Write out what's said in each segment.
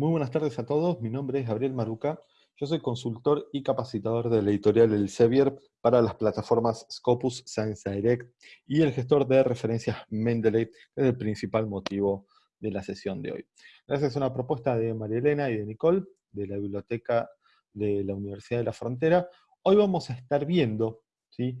Muy buenas tardes a todos, mi nombre es Gabriel Maruca, yo soy consultor y capacitador de la editorial Elsevier para las plataformas Scopus, Science Direct y el gestor de referencias Mendeley, que es el principal motivo de la sesión de hoy. Gracias a una propuesta de María Elena y de Nicole, de la Biblioteca de la Universidad de la Frontera, hoy vamos a estar viendo ¿sí?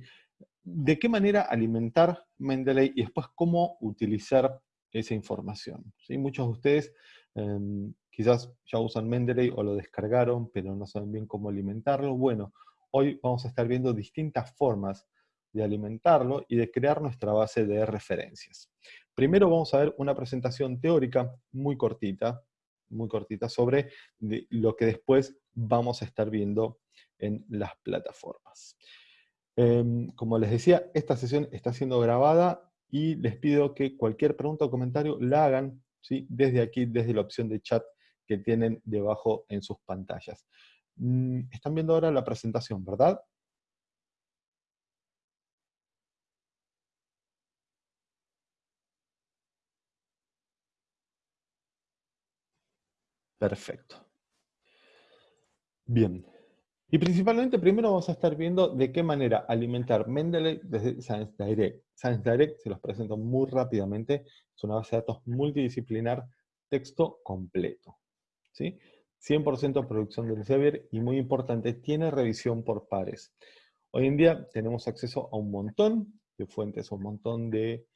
de qué manera alimentar Mendeley y después cómo utilizar esa información. ¿sí? Muchos de ustedes em, quizás ya usan Mendeley o lo descargaron, pero no saben bien cómo alimentarlo. Bueno, hoy vamos a estar viendo distintas formas de alimentarlo y de crear nuestra base de referencias. Primero vamos a ver una presentación teórica muy cortita, muy cortita, sobre lo que después vamos a estar viendo en las plataformas. Em, como les decía, esta sesión está siendo grabada y les pido que cualquier pregunta o comentario la hagan ¿sí? desde aquí, desde la opción de chat que tienen debajo en sus pantallas. Mm, están viendo ahora la presentación, ¿verdad? Perfecto. Bien. Y principalmente primero vamos a estar viendo de qué manera alimentar Mendeley desde Science Direct. Science Direct, se los presento muy rápidamente, es una base de datos multidisciplinar, texto completo. ¿Sí? 100% producción del Elsevier y muy importante, tiene revisión por pares. Hoy en día tenemos acceso a un montón de fuentes, un montón de,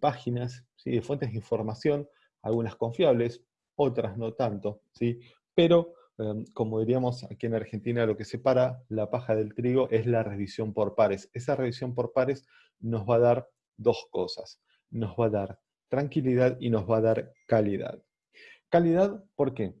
páginas, ¿sí? de fuentes de información, algunas confiables, otras no tanto, ¿sí? pero em, como diríamos aquí en Argentina, lo que separa la paja del trigo es la revisión por pares. Esa revisión por pares nos va a dar dos cosas. Nos va a dar tranquilidad y nos va a dar calidad. Calidad, ¿por qué?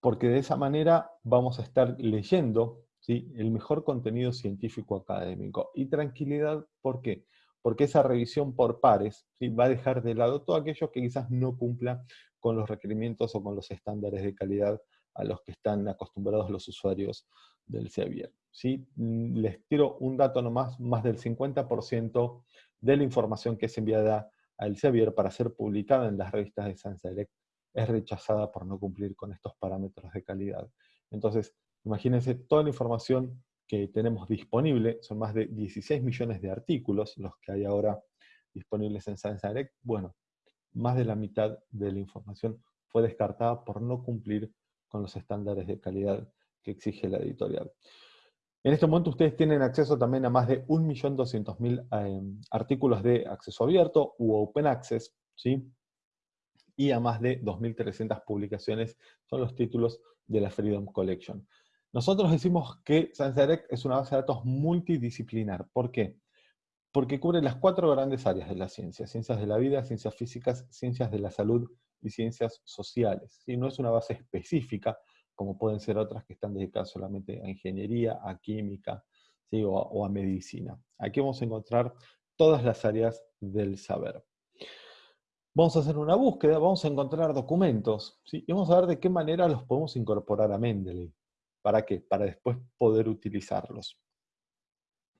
Porque de esa manera vamos a estar leyendo el mejor contenido científico académico. Y tranquilidad, ¿por qué? Porque esa revisión por pares va a dejar de lado todo aquello que quizás no cumpla con los requerimientos o con los estándares de calidad a los que están acostumbrados los usuarios del Sevier. ¿sí? Les tiro un dato nomás, más del 50% de la información que es enviada al Sevier para ser publicada en las revistas de Science Direct es rechazada por no cumplir con estos parámetros de calidad. Entonces, imagínense toda la información que tenemos disponible, son más de 16 millones de artículos los que hay ahora disponibles en Science Direct. Bueno, más de la mitad de la información fue descartada por no cumplir con los estándares de calidad que exige la editorial. En este momento ustedes tienen acceso también a más de 1.200.000 eh, artículos de acceso abierto u open access, ¿sí? Y a más de 2.300 publicaciones son los títulos de la Freedom Collection. Nosotros decimos que Direct es una base de datos multidisciplinar. ¿Por qué? Porque cubre las cuatro grandes áreas de la ciencia, ciencias de la vida, ciencias físicas, ciencias de la salud y ciencias sociales. No es una base específica, como pueden ser otras que están dedicadas solamente a ingeniería, a química o, o a medicina. Aquí vamos a encontrar todas las áreas del saber. Vamos a hacer una búsqueda, vamos a encontrar documentos, y vamos a ver de qué manera los podemos incorporar a Mendeley. ¿Para qué? Para después poder utilizarlos.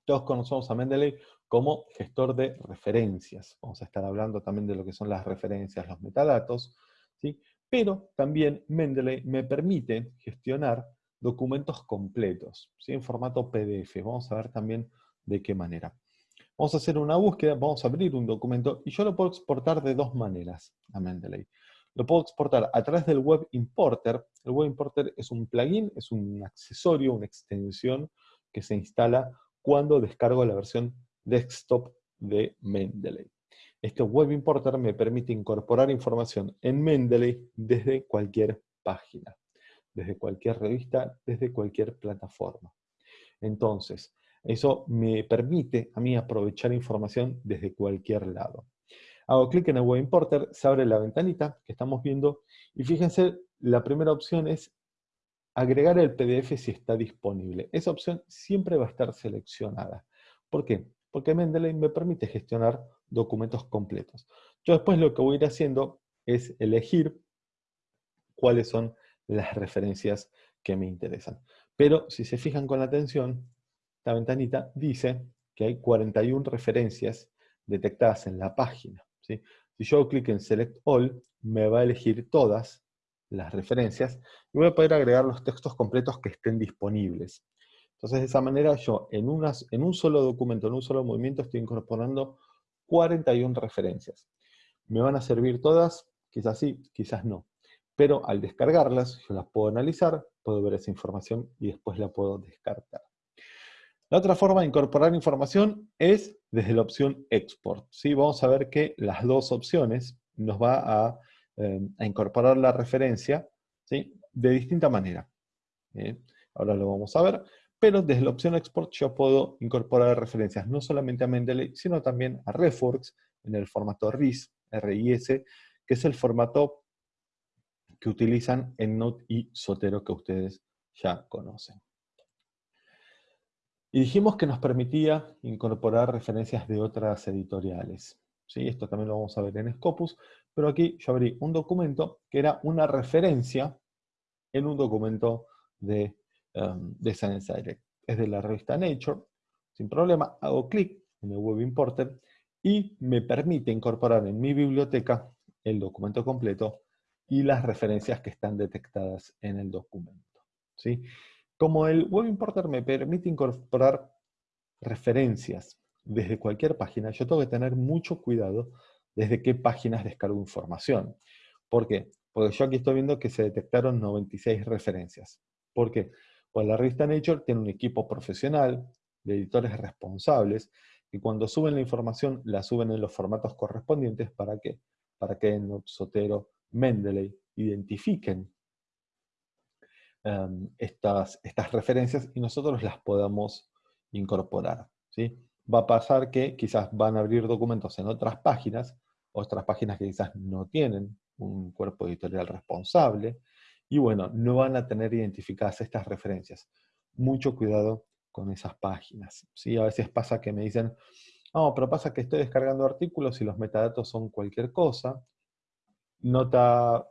Todos conocemos a Mendeley como gestor de referencias. Vamos a estar hablando también de lo que son las referencias, los metadatos, ¿sí? pero también Mendeley me permite gestionar documentos completos, ¿sí? en formato PDF. Vamos a ver también de qué manera. Vamos a hacer una búsqueda, vamos a abrir un documento y yo lo puedo exportar de dos maneras a Mendeley. Lo puedo exportar a través del Web Importer. El Web Importer es un plugin, es un accesorio, una extensión que se instala cuando descargo la versión desktop de Mendeley. Este Web Importer me permite incorporar información en Mendeley desde cualquier página, desde cualquier revista, desde cualquier plataforma. Entonces, eso me permite a mí aprovechar información desde cualquier lado. Hago clic en el Web Importer, se abre la ventanita que estamos viendo, y fíjense, la primera opción es agregar el PDF si está disponible. Esa opción siempre va a estar seleccionada. ¿Por qué? Porque Mendeley me permite gestionar documentos completos. Yo después lo que voy a ir haciendo es elegir cuáles son las referencias que me interesan. Pero si se fijan con atención, esta ventanita dice que hay 41 referencias detectadas en la página. Si yo clic en Select All, me va a elegir todas las referencias, y voy a poder agregar los textos completos que estén disponibles. Entonces, de esa manera yo en, en un solo documento, en un solo movimiento, estoy incorporando 41 referencias. ¿Me van a servir todas? Quizás sí, quizás no. Pero al descargarlas, yo las puedo analizar, puedo ver esa información y después la puedo descartar. La otra forma de incorporar información es desde la opción Export. ¿sí? Vamos a ver que las dos opciones nos va a, eh, incorporar la referencia ¿sí? de distinta manera. Ahora lo vamos a ver pero desde la opción Export yo puedo incorporar referencias no solamente a Mendeley, sino también a Reforks en el formato RIS, RIS, que es el formato que utilizan en Note y Sotero que ustedes ya conocen. Y dijimos que nos permitía incorporar referencias de otras editoriales. ¿Sí? Esto también lo vamos a ver en Scopus, pero aquí yo abrí un documento que era una referencia en un documento de Um, de Science Direct. Es de la revista Nature, sin problema, hago clic en el Web Importer y me permite incorporar en mi biblioteca el documento completo y las referencias que están detectadas en el documento. ¿sí? Como el Web Importer me permite incorporar referencias desde cualquier página, yo tengo que tener mucho cuidado desde qué páginas descargo información. ¿Por qué? Porque yo aquí estoy viendo que se detectaron 96 referencias. ¿Por qué? Pues la revista Nature tiene un equipo profesional de editores responsables que cuando suben la información la suben en los formatos correspondientes para que, para que Sotero, Mendeley identifiquen em, estas, estas referencias y nosotros las podamos incorporar. ¿sí? Va a pasar que quizás van a abrir documentos en otras páginas, otras páginas que quizás no tienen un cuerpo editorial responsable, y bueno, no van a tener identificadas estas referencias. Mucho cuidado con esas páginas. ¿sí? A veces pasa que me dicen, no, pero pasa que estoy descargando artículos y los metadatos son cualquier cosa. Nota,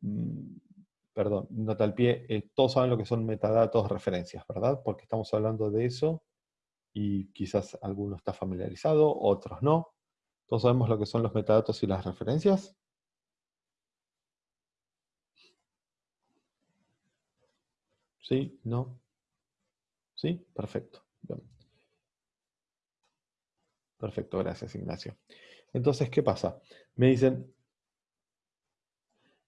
mm, perdón, nota al pie, eh, todos saben lo que son metadatos referencias, ¿verdad? Porque estamos hablando de eso y quizás alguno está familiarizado, otros no. Todos sabemos lo que son los metadatos y las referencias. ¿Sí? ¿No? ¿Sí? Perfecto. Perfecto, gracias Ignacio. Entonces, ¿qué pasa? Me dicen,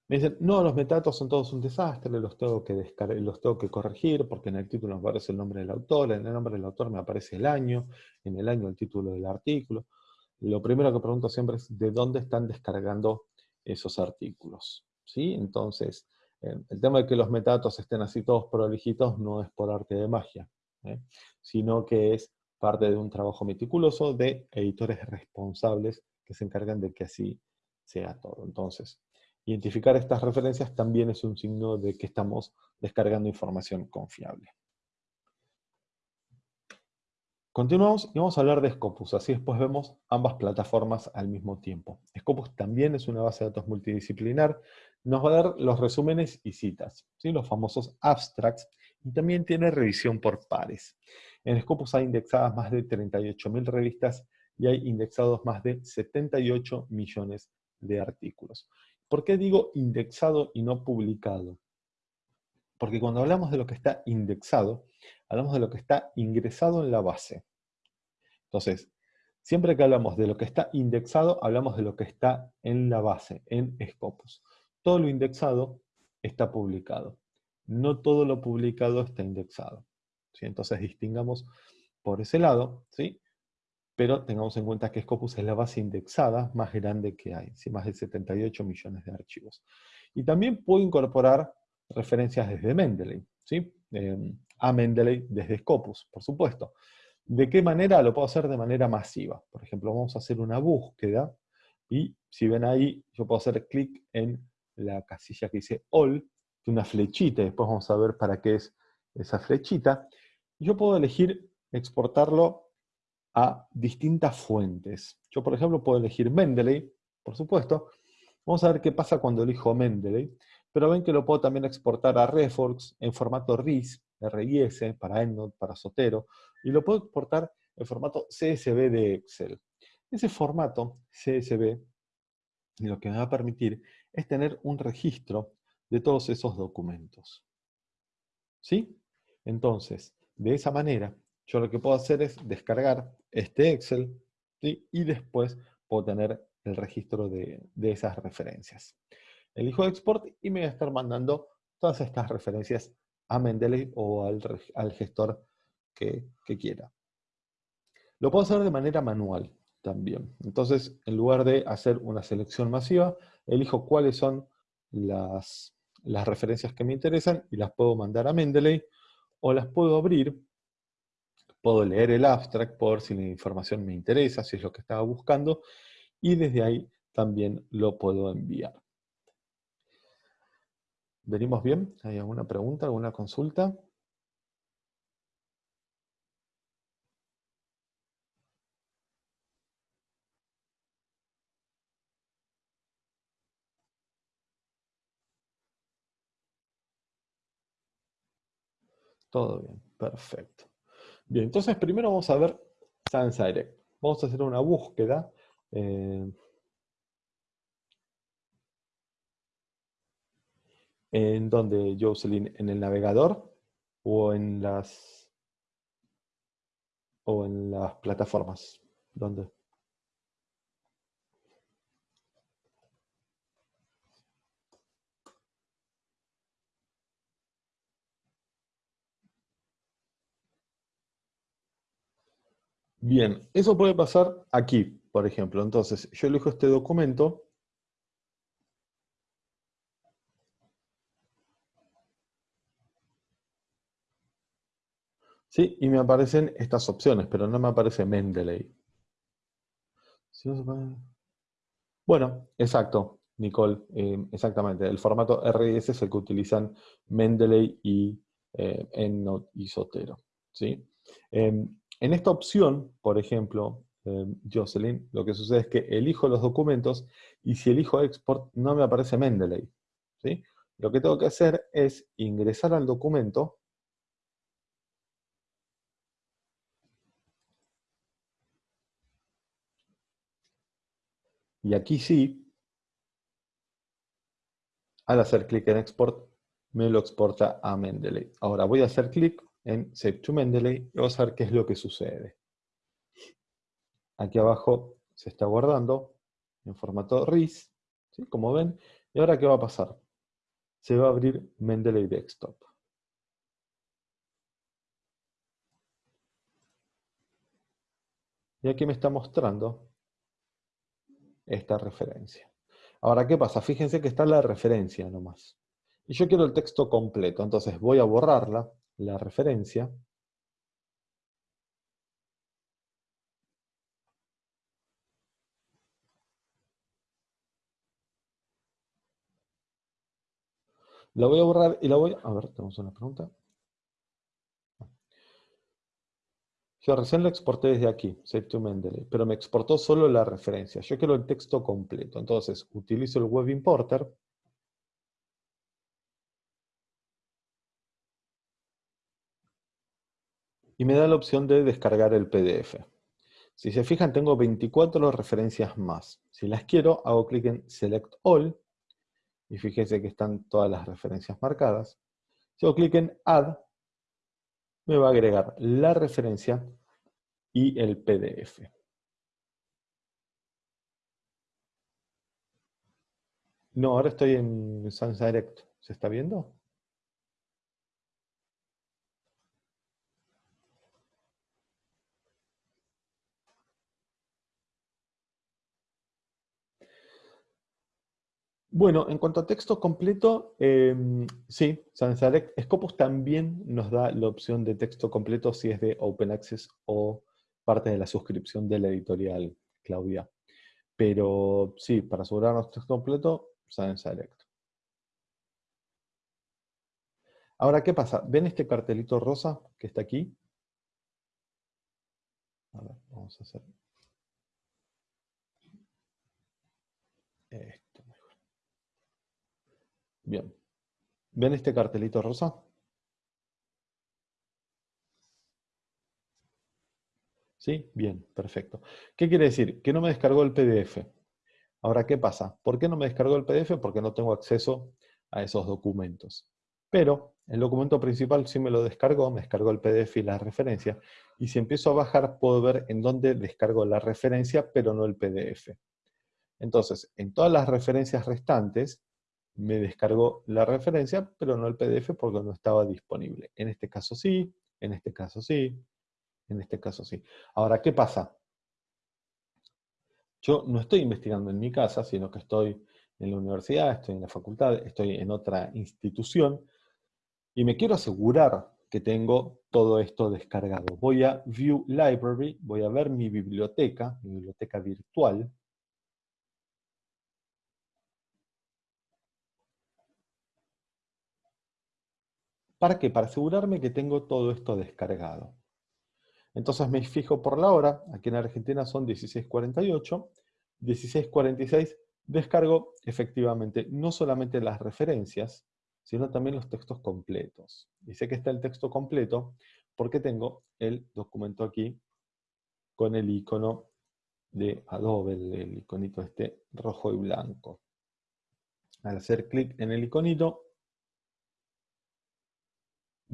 me dicen, no, los metadatos son todos un desastre, los tengo que los tengo que corregir, porque en el título me aparece el nombre del autor, en el nombre del autor me aparece el año, en el año el título del artículo. Lo primero que pregunto siempre es, ¿de dónde están descargando esos artículos? ¿Sí? Entonces, eh, el tema de que los metadatos estén así todos prolijitos no es por arte de magia, ¿eh? sino que es parte de un trabajo meticuloso de editores responsables que se encargan de que así sea todo. Entonces, identificar estas referencias también es un signo de que estamos descargando información confiable. Continuamos y vamos a hablar de Scopus, así después vemos ambas plataformas al mismo tiempo. Scopus también es una base de datos multidisciplinar, nos va a dar los resúmenes y citas, ¿sí? los famosos abstracts, y también tiene revisión por pares. En Scopus hay indexadas más de 38.000 revistas y hay indexados más de 78 millones de artículos. ¿Por qué digo indexado y no publicado? Porque cuando hablamos de lo que está indexado, hablamos de lo que está ingresado en la base. Entonces, siempre que hablamos de lo que está indexado, hablamos de lo que está en la base, en Scopus. Todo lo indexado está publicado. No todo lo publicado está indexado. ¿sí? Entonces distingamos por ese lado, ¿sí? Pero tengamos en cuenta que Scopus es la base indexada más grande que hay, ¿sí? más de 78 millones de archivos. Y también puedo incorporar referencias desde Mendeley. ¿sí? Em, a Mendeley desde Scopus, por supuesto. ¿De qué manera? Lo puedo hacer de manera masiva. Por ejemplo, vamos a hacer una búsqueda y si ven ahí, yo puedo hacer clic en la casilla que dice All, que una flechita, después vamos a ver para qué es esa flechita. Yo puedo elegir exportarlo a distintas fuentes. Yo, por ejemplo, puedo elegir Mendeley, por supuesto. Vamos a ver qué pasa cuando elijo Mendeley. Pero ven que lo puedo también exportar a Reforks en formato RIS, RIS, para EndNote, para Sotero, y lo puedo exportar en formato CSV de Excel. Ese formato CSV lo que me va a permitir es tener un registro de todos esos documentos. ¿Sí? Entonces, de esa manera, yo lo que puedo hacer es descargar este Excel y después puedo tener el registro de, esas referencias. Elijo Export y me voy a estar mandando todas estas referencias a Mendeley o al, gestor que, que quiera. Lo puedo hacer de manera manual también. Entonces, en lugar de hacer una selección masiva, elijo cuáles son las, las referencias que me interesan y las puedo mandar a Mendeley o las puedo abrir, puedo leer el abstract por si la información me interesa, si es lo que estaba buscando, y desde ahí también lo puedo enviar. ¿Venimos bien? ¿Hay alguna pregunta, alguna consulta? Todo bien, perfecto. Bien, entonces primero vamos a ver Sans Direct. Vamos a hacer una búsqueda. Eh, ¿En donde, Jocelyn? ¿En el navegador o en las o en las plataformas? ¿Dónde? Bien, eso puede pasar aquí, por ejemplo. Entonces, yo elijo este documento. Sí, y me aparecen estas opciones, pero no me aparece Mendeley. Bueno, exacto, Nicole, eh, exactamente. El formato RS es el que utilizan Mendeley y eh, EndNote y Sotero. ¿sí? Em, en esta opción, por ejemplo, eh, Jocelyn, lo que sucede es que elijo los documentos y si elijo export no me aparece Mendeley. ¿sí? Lo que tengo que hacer es ingresar al documento y aquí sí, al hacer clic en export, me lo exporta a Mendeley. Ahora voy a hacer clic en Save to Mendeley y vamos a ver qué es lo que sucede. Aquí abajo se está guardando en formato RIS, como ven. ¿Y ahora qué va a pasar? Se va a abrir Mendeley Desktop. Y aquí me está mostrando esta referencia. Ahora, ¿qué pasa? Fíjense que está la referencia nomás. Y yo quiero el texto completo, entonces voy a borrarla la referencia La voy a borrar y la voy a... Ver, tenemos una pregunta. Yo recién la exporté desde aquí, Save to Mendeley, pero me exportó solo la referencia. Yo quiero el texto completo. Entonces, utilizo el Web Importer y me da la opción de descargar el PDF. Si se fijan, tengo 24 referencias más. Si las quiero, hago clic en Select All, y fíjense que están todas las referencias marcadas. Si hago clic en Add, me va a agregar la referencia y el PDF. No, ahora estoy en Sans Direct. ¿Se está viendo? Bueno, en cuanto a texto completo, em, sí, Sans Scopus también nos da la opción de texto completo si es de Open Access o parte de la suscripción de la editorial Claudia. Pero sí, para asegurarnos texto completo, Sans Ahora, ¿qué pasa? ¿Ven este cartelito rosa que está aquí? A ver, vamos a hacer... Bien. ¿Ven este cartelito rosa? ¿Sí? Bien, perfecto. ¿Qué quiere decir? Que no me descargó el PDF. Ahora, ¿qué pasa? ¿Por qué no me descargó el PDF? Porque no tengo acceso a esos documentos. Pero el documento principal sí me lo descargó, me descargó el PDF y la referencia, y si empiezo a bajar puedo ver en dónde descargo la referencia, pero no el PDF. Entonces, en todas las referencias restantes, me descargó la referencia, pero no el PDF porque no estaba disponible. En este caso sí, en este caso sí, en este caso sí. Ahora, ¿qué pasa? Yo no estoy investigando en mi casa, sino que estoy en la universidad, estoy en la facultad, estoy en otra institución, y me quiero asegurar que tengo todo esto descargado. Voy a View Library, voy a ver mi biblioteca, mi biblioteca virtual, ¿Para qué? Para asegurarme que tengo todo esto descargado. Entonces me fijo por la hora, aquí en Argentina son 16.48, 16.46 descargo efectivamente no solamente las referencias, sino también los textos completos. Y sé que está el texto completo porque tengo el documento aquí con el icono de Adobe, el, iconito este rojo y blanco. Al hacer clic en el iconito,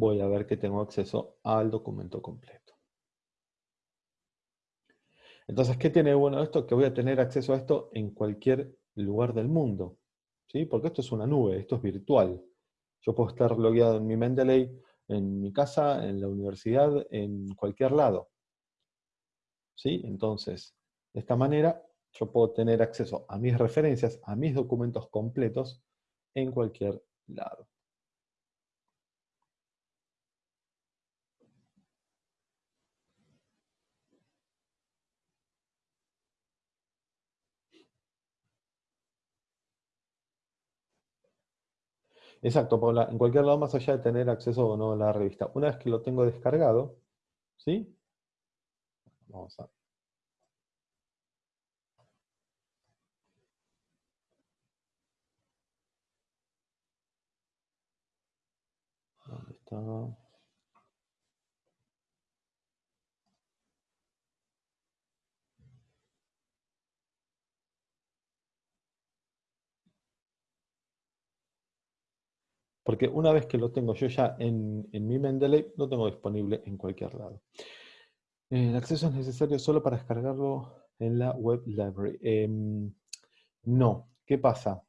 voy a ver que tengo acceso al documento completo. Entonces, ¿qué tiene bueno esto? Que voy a tener acceso a esto en cualquier lugar del mundo. ¿sí? Porque esto es una nube, esto es virtual. Yo puedo estar logueado en mi Mendeley, en mi casa, en la universidad, en cualquier lado. ¿Sí? Entonces, de esta manera, yo puedo tener acceso a mis referencias, a mis documentos completos, en cualquier lado. Exacto, Paula, en cualquier lado más allá de tener acceso o no a la revista. Una vez que lo tengo descargado, ¿sí? Vamos a... ¿Dónde está? Porque una vez que lo tengo yo ya en, mi Mendeley, lo tengo disponible en cualquier lado. El acceso es necesario solo para descargarlo en la web library. Em, no. ¿Qué pasa?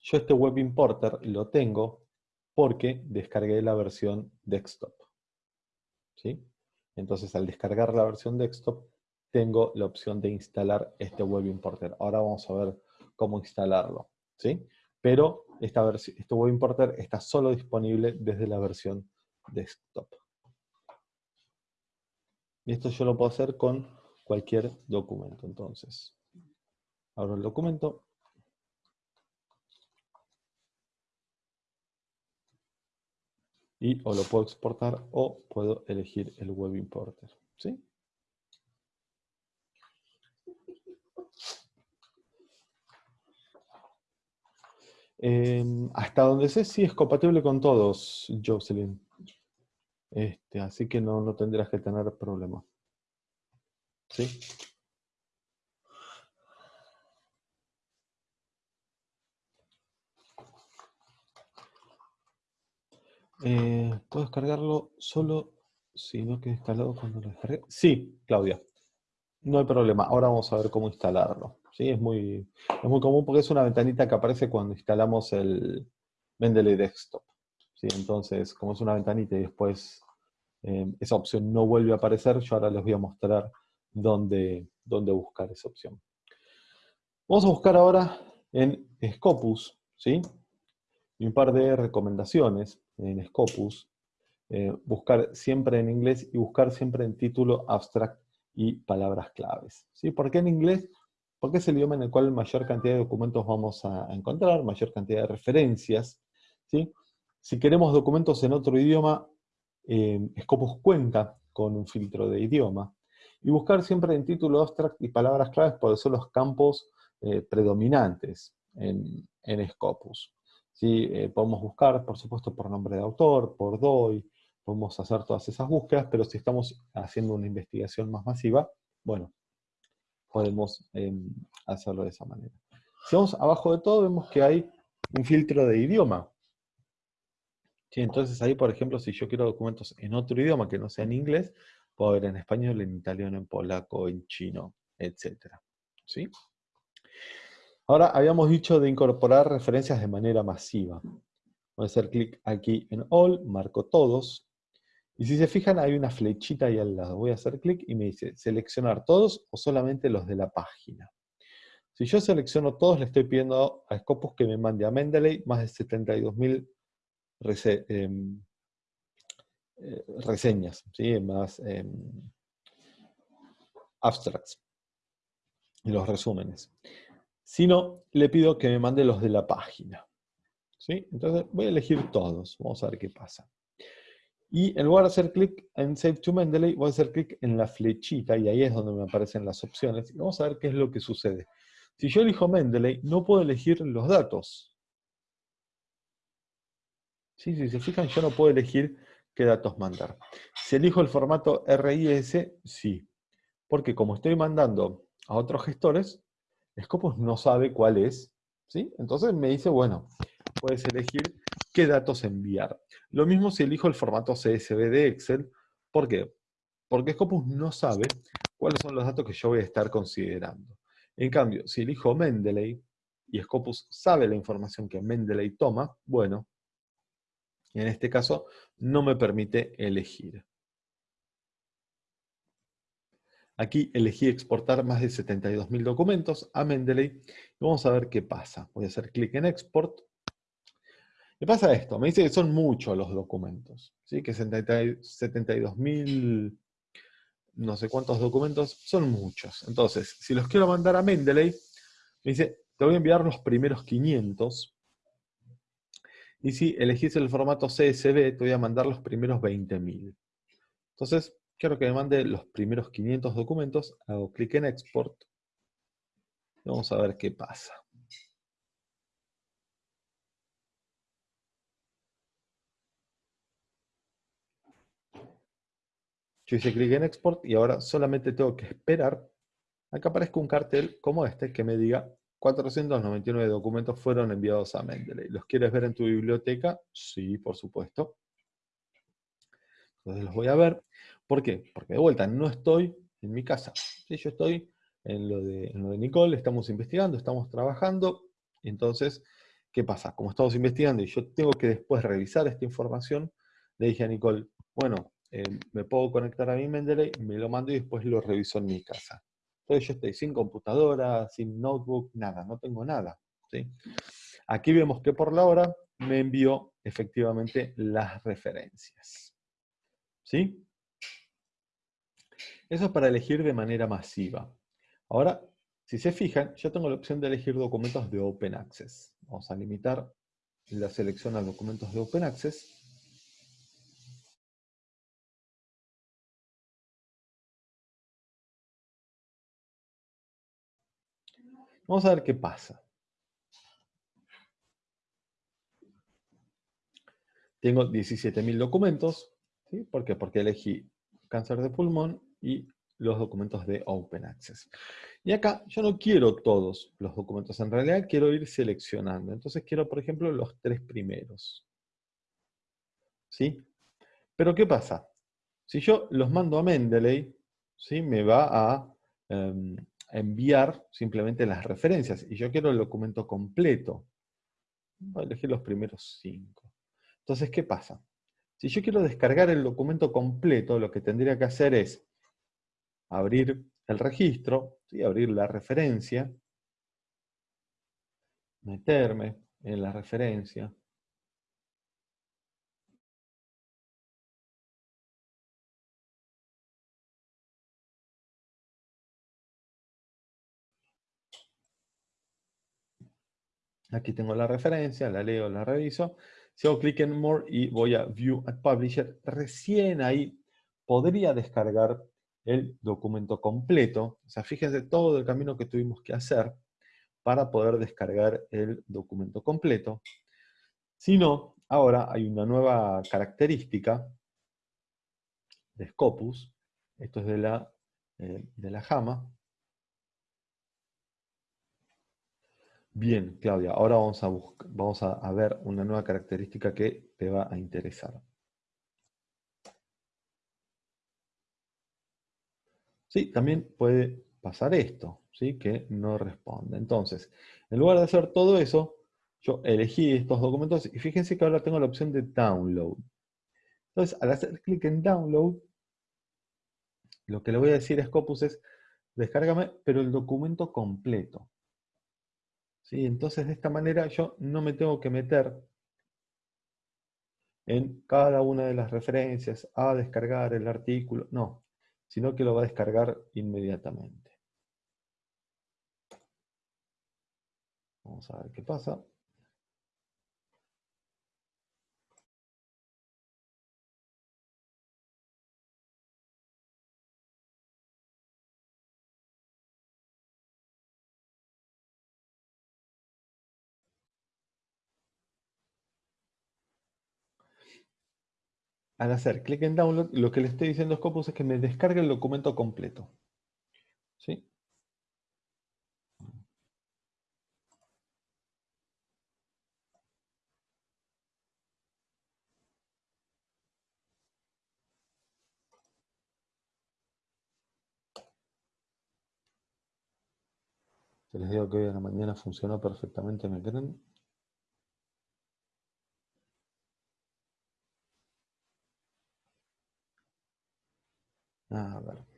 Yo este web importer lo tengo porque descargué la versión desktop. ¿Sí? Entonces al descargar la versión desktop, tengo la opción de instalar este web importer. Ahora vamos a ver cómo instalarlo. ¿Sí? Pero esta este web importer está solo disponible desde la versión desktop. Y esto yo lo puedo hacer con cualquier documento. Entonces, abro el documento. Y o lo puedo exportar o puedo elegir el web importer. ¿Sí? Em, hasta donde sé, sí es compatible con todos, Jocelyn. Este, así que no, no tendrás que tener problema. ¿Sí? Eh, ¿Puedo descargarlo solo si no queda instalado cuando lo descargue? Sí, Claudia. No hay problema. Ahora vamos a ver cómo instalarlo. ¿Sí? Es, muy, es muy común porque es una ventanita que aparece cuando instalamos el Mendeley Desktop. ¿sí? Entonces, como es una ventanita y después eh, esa opción no vuelve a aparecer, yo ahora les voy a mostrar dónde, dónde buscar esa opción. Vamos a buscar ahora en Scopus, ¿sí? Y un par de recomendaciones en Scopus. Eh, buscar siempre en inglés y buscar siempre en título, abstract y palabras claves. ¿sí? ¿Por qué en inglés? Porque es el idioma en el cual mayor cantidad de documentos vamos a encontrar, mayor cantidad de referencias. Si queremos documentos en otro idioma, eh, Scopus cuenta con un filtro de idioma. Y buscar siempre en título abstract y palabras claves porque son los campos eh, predominantes en, Scopus. Eh, podemos buscar, por supuesto, por nombre de autor, por DOI, podemos hacer todas esas búsquedas, pero si estamos haciendo una investigación más masiva, bueno, podemos em, hacerlo de esa manera. Si vamos abajo de todo, vemos que hay un filtro de idioma. entonces ahí, por ejemplo, si yo quiero documentos en otro idioma que no sea en inglés, puedo ver en español, en italiano, en polaco, en chino, etc. ¿Sí? Ahora, habíamos dicho de incorporar referencias de manera masiva. Voy a hacer clic aquí en All, marco todos, y si se fijan hay una flechita ahí al lado. Voy a hacer clic y me dice seleccionar todos o solamente los de la página. Si yo selecciono todos, le estoy pidiendo a Scopus que me mande a Mendeley más de 72.000 em, eh, reseñas, ¿sí? más em, abstracts los resúmenes. Si no, le pido que me mande los de la página. ¿sí? Entonces voy a elegir todos. Vamos a ver qué pasa. Y en lugar de hacer clic en Save to Mendeley, voy a hacer clic en la flechita y ahí es donde me aparecen las opciones. Y vamos a ver qué es lo que sucede. Si yo elijo Mendeley, no puedo elegir los datos. ¿Sí? Si se fijan, yo no puedo elegir qué datos mandar. Si elijo el formato RIS, sí. Porque como estoy mandando a otros gestores, Scopus no sabe cuál es. ¿sí? Entonces me dice, bueno, puedes elegir qué datos enviar. Lo mismo si elijo el formato CSV de Excel. ¿Por qué? Porque Scopus no sabe cuáles son los datos que yo voy a estar considerando. En cambio, si elijo Mendeley, y Scopus sabe la información que Mendeley toma, bueno, en este caso no me permite elegir. Aquí elegí exportar más de 72.000 documentos a Mendeley vamos a ver qué pasa. Voy a hacer clic en Export. Me pasa esto, me dice que son muchos los documentos, ¿sí? que 72.000 no sé cuántos documentos, son muchos. Entonces, si los quiero mandar a Mendeley, me dice, te voy a enviar los primeros 500. Y si elegís el formato CSV, te voy a mandar los primeros 20.000. Entonces, quiero que me mande los primeros 500 documentos, hago clic en Export. Vamos a ver qué pasa. Yo hice clic en Export y ahora solamente tengo que esperar a que aparezca un cartel como este que me diga 499 documentos fueron enviados a Mendeley. ¿Los quieres ver en tu biblioteca? Sí, por supuesto. Entonces los voy a ver. ¿Por qué? Porque de vuelta no estoy en mi casa. Yo estoy en lo, de, en lo de Nicole, estamos investigando, estamos trabajando. Entonces, ¿qué pasa? Como estamos investigando y yo tengo que después revisar esta información, le dije a Nicole, bueno, eh, me puedo conectar a mi Mendeley, me lo mando y después lo reviso en mi casa. Entonces yo estoy sin computadora, sin notebook, nada, no tengo nada. Aquí vemos que por la hora me envió efectivamente las referencias. ¿Sí? Eso es para elegir de manera masiva. Ahora, si se fijan, yo tengo la opción de elegir documentos de Open Access. Vamos a limitar la selección a documentos de Open Access. Vamos a ver qué pasa. Tengo 17.000 documentos. ¿sí? ¿Por qué? Porque elegí cáncer de pulmón y los documentos de Open Access. Y acá yo no quiero todos los documentos, en realidad quiero ir seleccionando. Entonces quiero, por ejemplo, los tres primeros. ¿Sí? Pero ¿qué pasa? Si yo los mando a Mendeley, ¿sí? me va a em, enviar simplemente las referencias. Y yo quiero el documento completo. Voy a elegir los primeros cinco. Entonces, ¿qué pasa? Si yo quiero descargar el documento completo, lo que tendría que hacer es abrir el registro, ¿sí? abrir la referencia, meterme en la referencia, Aquí tengo la referencia, la leo, la reviso. Si hago clic en More y voy a View at Publisher, recién ahí podría descargar el documento completo. O sea, fíjense todo el camino que tuvimos que hacer para poder descargar el documento completo. Si no, ahora hay una nueva característica de Scopus. Esto es de la, eh, de la JAMA. Bien, Claudia, ahora vamos a, ver una nueva característica que te va a interesar. Sí, también puede pasar esto, ¿sí? que no responde. Entonces, en lugar de hacer todo eso, yo elegí estos documentos y fíjense que ahora tengo la opción de download. Entonces, al hacer clic en download, lo que le voy a decir a Scopus es, descárgame, pero el documento completo. ¿Sí? Entonces, de esta manera yo no me tengo que meter en cada una de las referencias, a descargar el artículo, no, sino que lo va a descargar inmediatamente. Vamos a ver qué pasa. Al hacer clic en download, lo que le estoy diciendo a Scopus es que me descargue el documento completo. ¿Sí? Les digo que hoy en la mañana funcionó perfectamente, ¿me creen? A ver.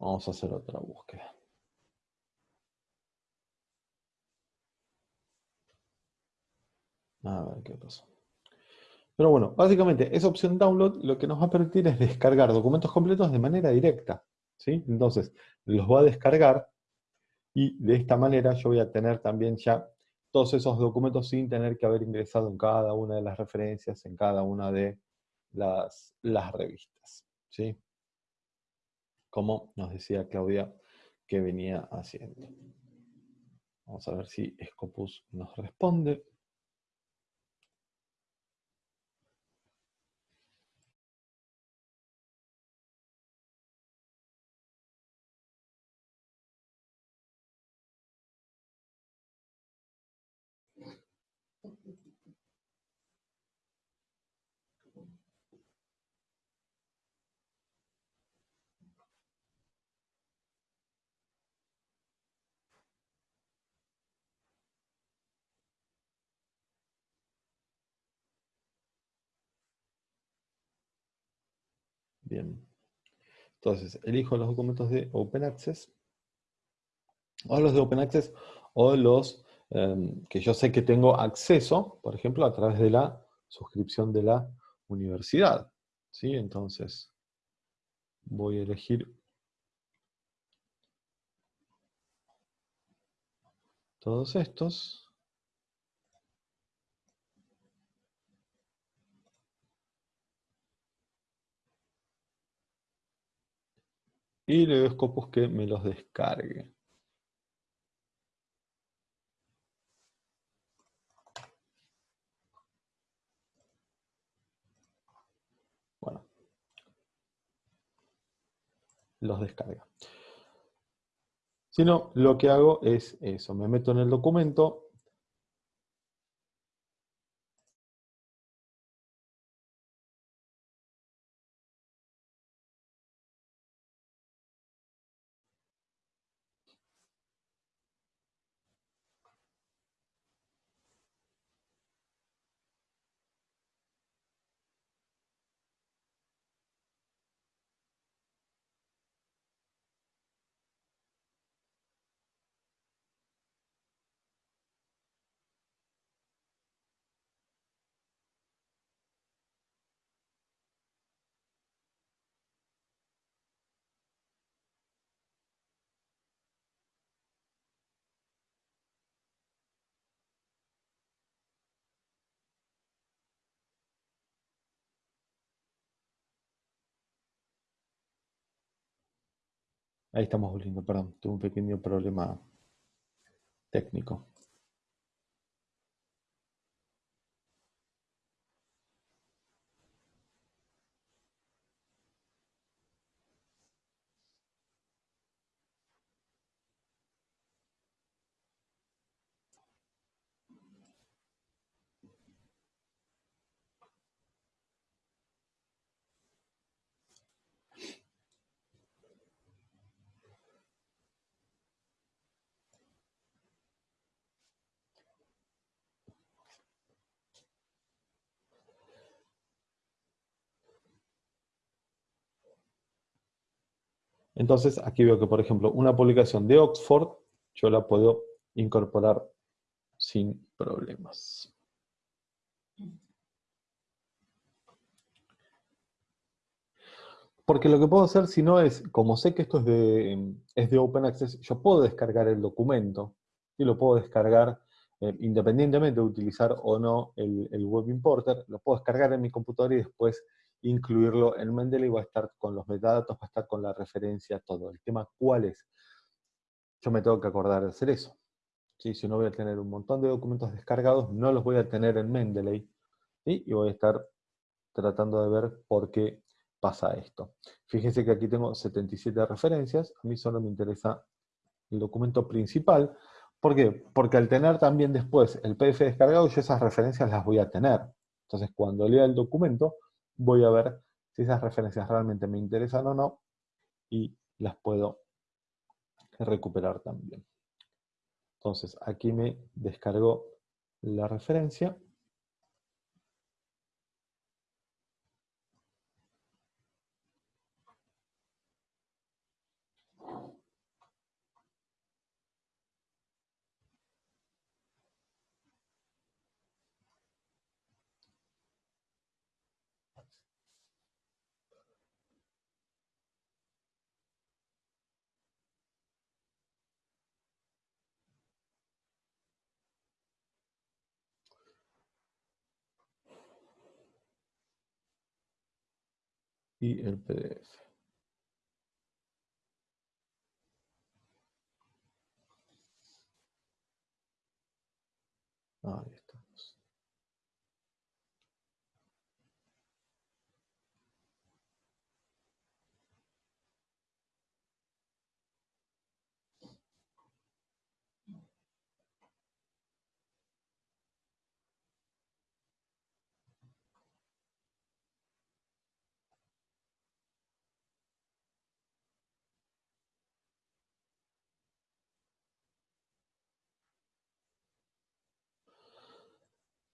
Vamos a hacer otra búsqueda. A ver qué pasa. Pero bueno, básicamente esa opción download lo que nos va a permitir es descargar documentos completos de manera directa. ¿sí? Entonces, los voy a descargar y de esta manera yo voy a tener también ya todos esos documentos sin tener que haber ingresado en cada una de las referencias, en cada una de las, las revistas. ¿sí? Como nos decía Claudia que venía haciendo. Vamos a ver si Scopus nos responde. Bien. Entonces, elijo los documentos de Open Access, o los de Open Access, o los em, que yo sé que tengo acceso, por ejemplo, a través de la suscripción de la universidad. ¿Sí? Entonces, voy a elegir todos estos. Y le doy Scopus que me los descargue. Bueno, los descarga. Si no, lo que hago es eso, me meto en el documento, Ahí estamos volviendo, perdón, tuve un pequeño problema técnico. Entonces, aquí veo que, por ejemplo, una publicación de Oxford, yo la puedo incorporar sin problemas. Porque lo que puedo hacer, si no es, como sé que esto es de, es de Open Access, yo puedo descargar el documento, y lo puedo descargar eh, independientemente de utilizar o no el, el, Web Importer, lo puedo descargar en mi computadora y después incluirlo en Mendeley, va a estar con los metadatos, va a estar con la referencia, todo. El tema, ¿cuál es? Yo me tengo que acordar de hacer eso. ¿Sí? Si no voy a tener un montón de documentos descargados, no los voy a tener en Mendeley, y voy a estar tratando de ver por qué pasa esto. Fíjense que aquí tengo 77 referencias, a mí solo me interesa el documento principal. ¿Por qué? Porque al tener también después el PDF descargado, yo esas referencias las voy a tener. Entonces, cuando lea el documento, voy a ver si esas referencias realmente me interesan o no y las puedo recuperar también. Entonces, aquí me descargó la referencia. Y el PDF. Ahí estamos.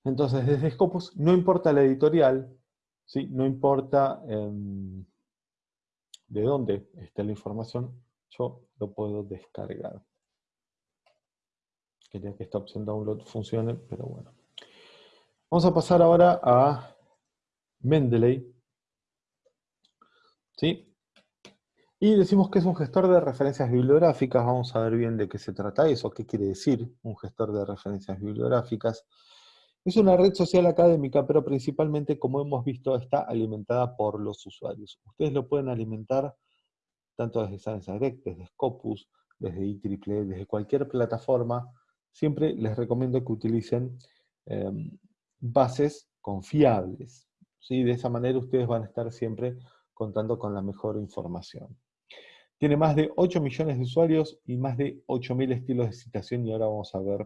Entonces, desde Scopus no importa la editorial, ¿sí? no importa em, de dónde esté la información, yo lo puedo descargar. Quería que esta opción download funcione, pero bueno. Vamos a pasar ahora a Mendeley. ¿Sí? Y decimos que es un gestor de referencias bibliográficas. Vamos a ver bien de qué se trata eso, qué quiere decir un gestor de referencias bibliográficas. Es una red social académica, pero principalmente, como hemos visto, está alimentada por los usuarios. Ustedes lo pueden alimentar tanto desde Science Direct, desde Scopus, desde IEEE, desde cualquier plataforma. Siempre les recomiendo que utilicen em, bases confiables. ¿sí? De esa manera ustedes van a estar siempre contando con la mejor información. Tiene más de 8 millones de usuarios y más de 8.000 estilos de citación y ahora vamos a ver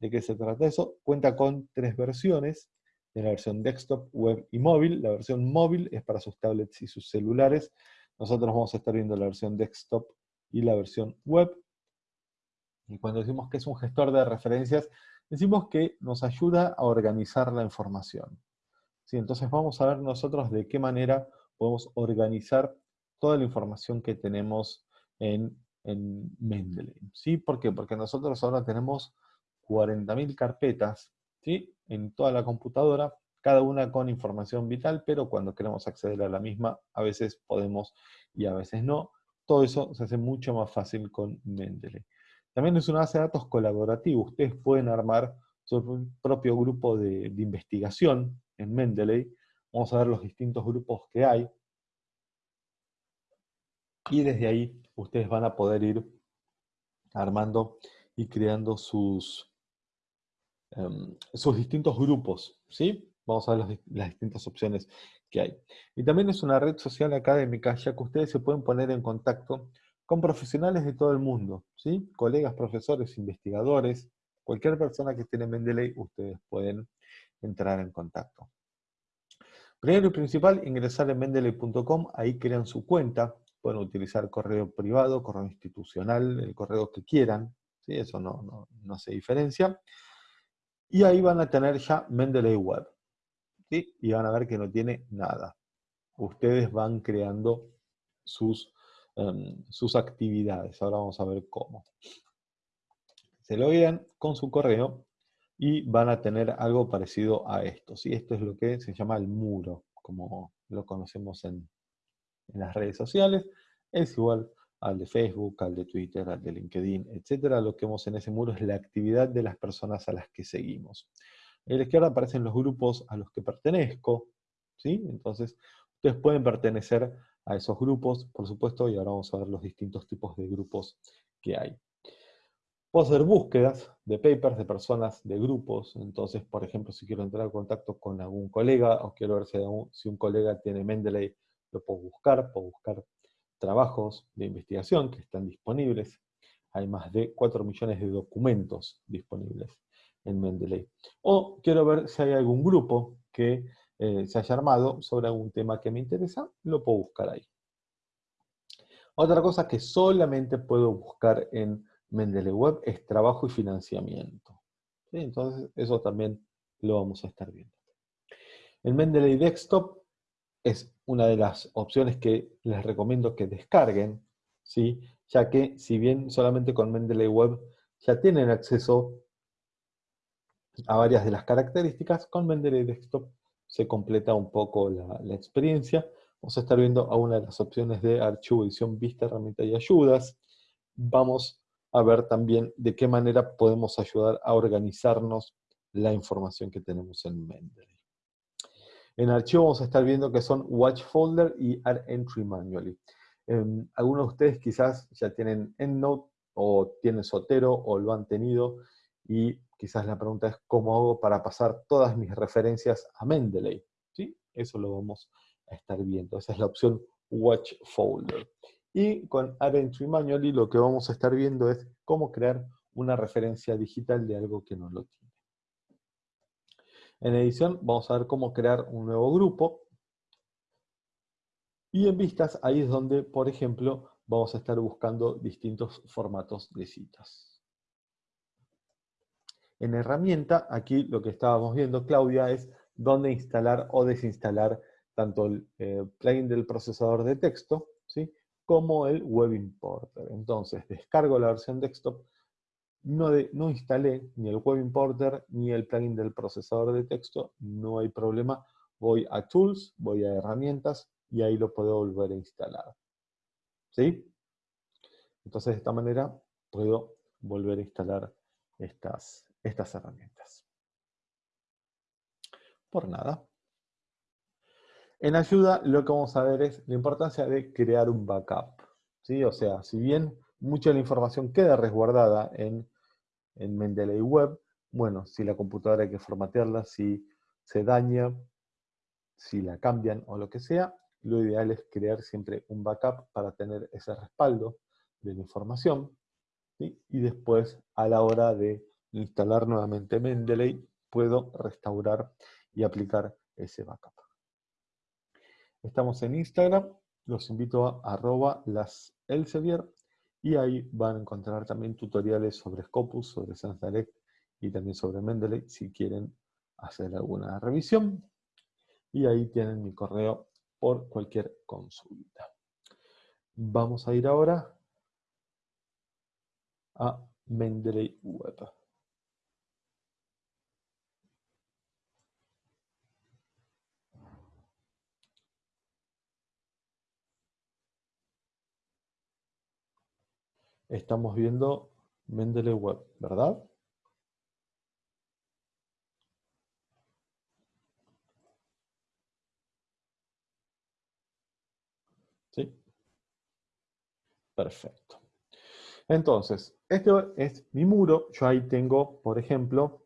¿De qué se trata eso? Cuenta con tres versiones, de la versión desktop, web y móvil. La versión móvil es para sus tablets y sus celulares. Nosotros vamos a estar viendo la versión desktop y la versión web. Y cuando decimos que es un gestor de referencias, decimos que nos ayuda a organizar la información. ¿Sí? Entonces vamos a ver nosotros de qué manera podemos organizar toda la información que tenemos en, en Mendeley. ¿Sí? ¿Por qué? Porque nosotros ahora tenemos 40.000 carpetas ¿sí? en toda la computadora, cada una con información vital, pero cuando queremos acceder a la misma, a veces podemos y a veces no. Todo eso se hace mucho más fácil con Mendeley. También es una base de datos colaborativa. Ustedes pueden armar su propio grupo de, de investigación en Mendeley. Vamos a ver los distintos grupos que hay. Y desde ahí ustedes van a poder ir armando y creando sus, em, sus distintos grupos, ¿sí? Vamos a ver las, distintas opciones que hay. Y también es una red social académica, ya que ustedes se pueden poner en contacto con profesionales de todo el mundo, ¿sí? Colegas, profesores, investigadores, cualquier persona que esté en Mendeley, ustedes pueden entrar en contacto. Primero y principal, ingresar en mendeley.com, ahí crean su cuenta, pueden utilizar correo privado, correo institucional, el correo que quieran, ¿sí? eso no, no, no hace diferencia. Y ahí van a tener ya Mendeley Web y van a ver que no tiene nada. Ustedes van creando sus, em, sus actividades. Ahora vamos a ver cómo. Se lo vean con su correo y van a tener algo parecido a esto. ¿sí? Esto es lo que se llama el muro, como lo conocemos en, en las redes sociales. Es igual al de Facebook, al de Twitter, al de LinkedIn, etc. Lo que vemos en ese muro es la actividad de las personas a las que seguimos. En la izquierda aparecen los grupos a los que pertenezco, ¿sí? Entonces, ustedes pueden pertenecer a esos grupos, por supuesto, y ahora vamos a ver los distintos tipos de grupos que hay. Puedo hacer búsquedas de papers, de personas, de grupos. Entonces, por ejemplo, si quiero entrar en contacto con algún colega o quiero ver si, si un colega tiene Mendeley, lo puedo buscar. Puedo buscar trabajos de investigación que están disponibles. Hay más de 4 millones de documentos disponibles en Mendeley. O quiero ver si hay algún grupo que eh, se haya armado sobre algún tema que me interesa, lo puedo buscar ahí. Otra cosa que solamente puedo buscar en Mendeley Web es trabajo y financiamiento. Entonces, eso también lo vamos a estar viendo. El Mendeley Desktop es una de las opciones que les recomiendo que descarguen, ¿sí? ya que si bien solamente con Mendeley Web ya tienen acceso a varias de las características, con Mendeley Desktop se completa un poco la, experiencia. Vamos a estar viendo a una de las opciones de archivo, edición, vista, herramienta y ayudas. Vamos a ver también de qué manera podemos ayudar a organizarnos la información que tenemos en Mendeley. En archivo vamos a estar viendo que son Watch Folder y Add Entry Manually. Em, algunos de ustedes quizás ya tienen EndNote o tienen Sotero o lo han tenido y quizás la pregunta es cómo hago para pasar todas mis referencias a Mendeley. ¿Sí? Eso lo vamos a estar viendo. Esa es la opción Watch Folder. Y con Add Entry Manually lo que vamos a estar viendo es cómo crear una referencia digital de algo que no lo tiene. En edición vamos a ver cómo crear un nuevo grupo. Y en vistas, ahí es donde, por ejemplo, vamos a estar buscando distintos formatos de citas. En herramienta, aquí lo que estábamos viendo, Claudia, es dónde instalar o desinstalar tanto el eh, plugin del procesador de texto, ¿sí? como el Web Importer. Entonces, descargo la versión desktop, no, instalé ni el Web Importer ni el plugin del procesador de texto, no hay problema. Voy a Tools, voy a Herramientas, y ahí lo puedo volver a instalar. ¿Sí? Entonces, de esta manera, puedo volver a instalar estas, estas herramientas. Por nada. En ayuda lo que vamos a ver es la importancia de crear un backup. ¿sí? O sea, si bien mucha de la información queda resguardada en, en Mendeley Web, bueno, si la computadora hay que formatearla, si se daña, si la cambian o lo que sea, lo ideal es crear siempre un backup para tener ese respaldo de la información. Y después, a la hora de instalar nuevamente Mendeley, puedo restaurar y aplicar ese backup. Estamos en Instagram, los invito a arroba las y ahí van a encontrar también tutoriales sobre Scopus, sobre Sans Direct y también sobre Mendeley si quieren hacer alguna revisión. Y ahí tienen mi correo por cualquier consulta. Vamos a ir ahora a Mendeley Web. Estamos viendo Mendeley Web, ¿verdad? Sí. Perfecto. Entonces, este es mi muro. Yo ahí tengo, por ejemplo,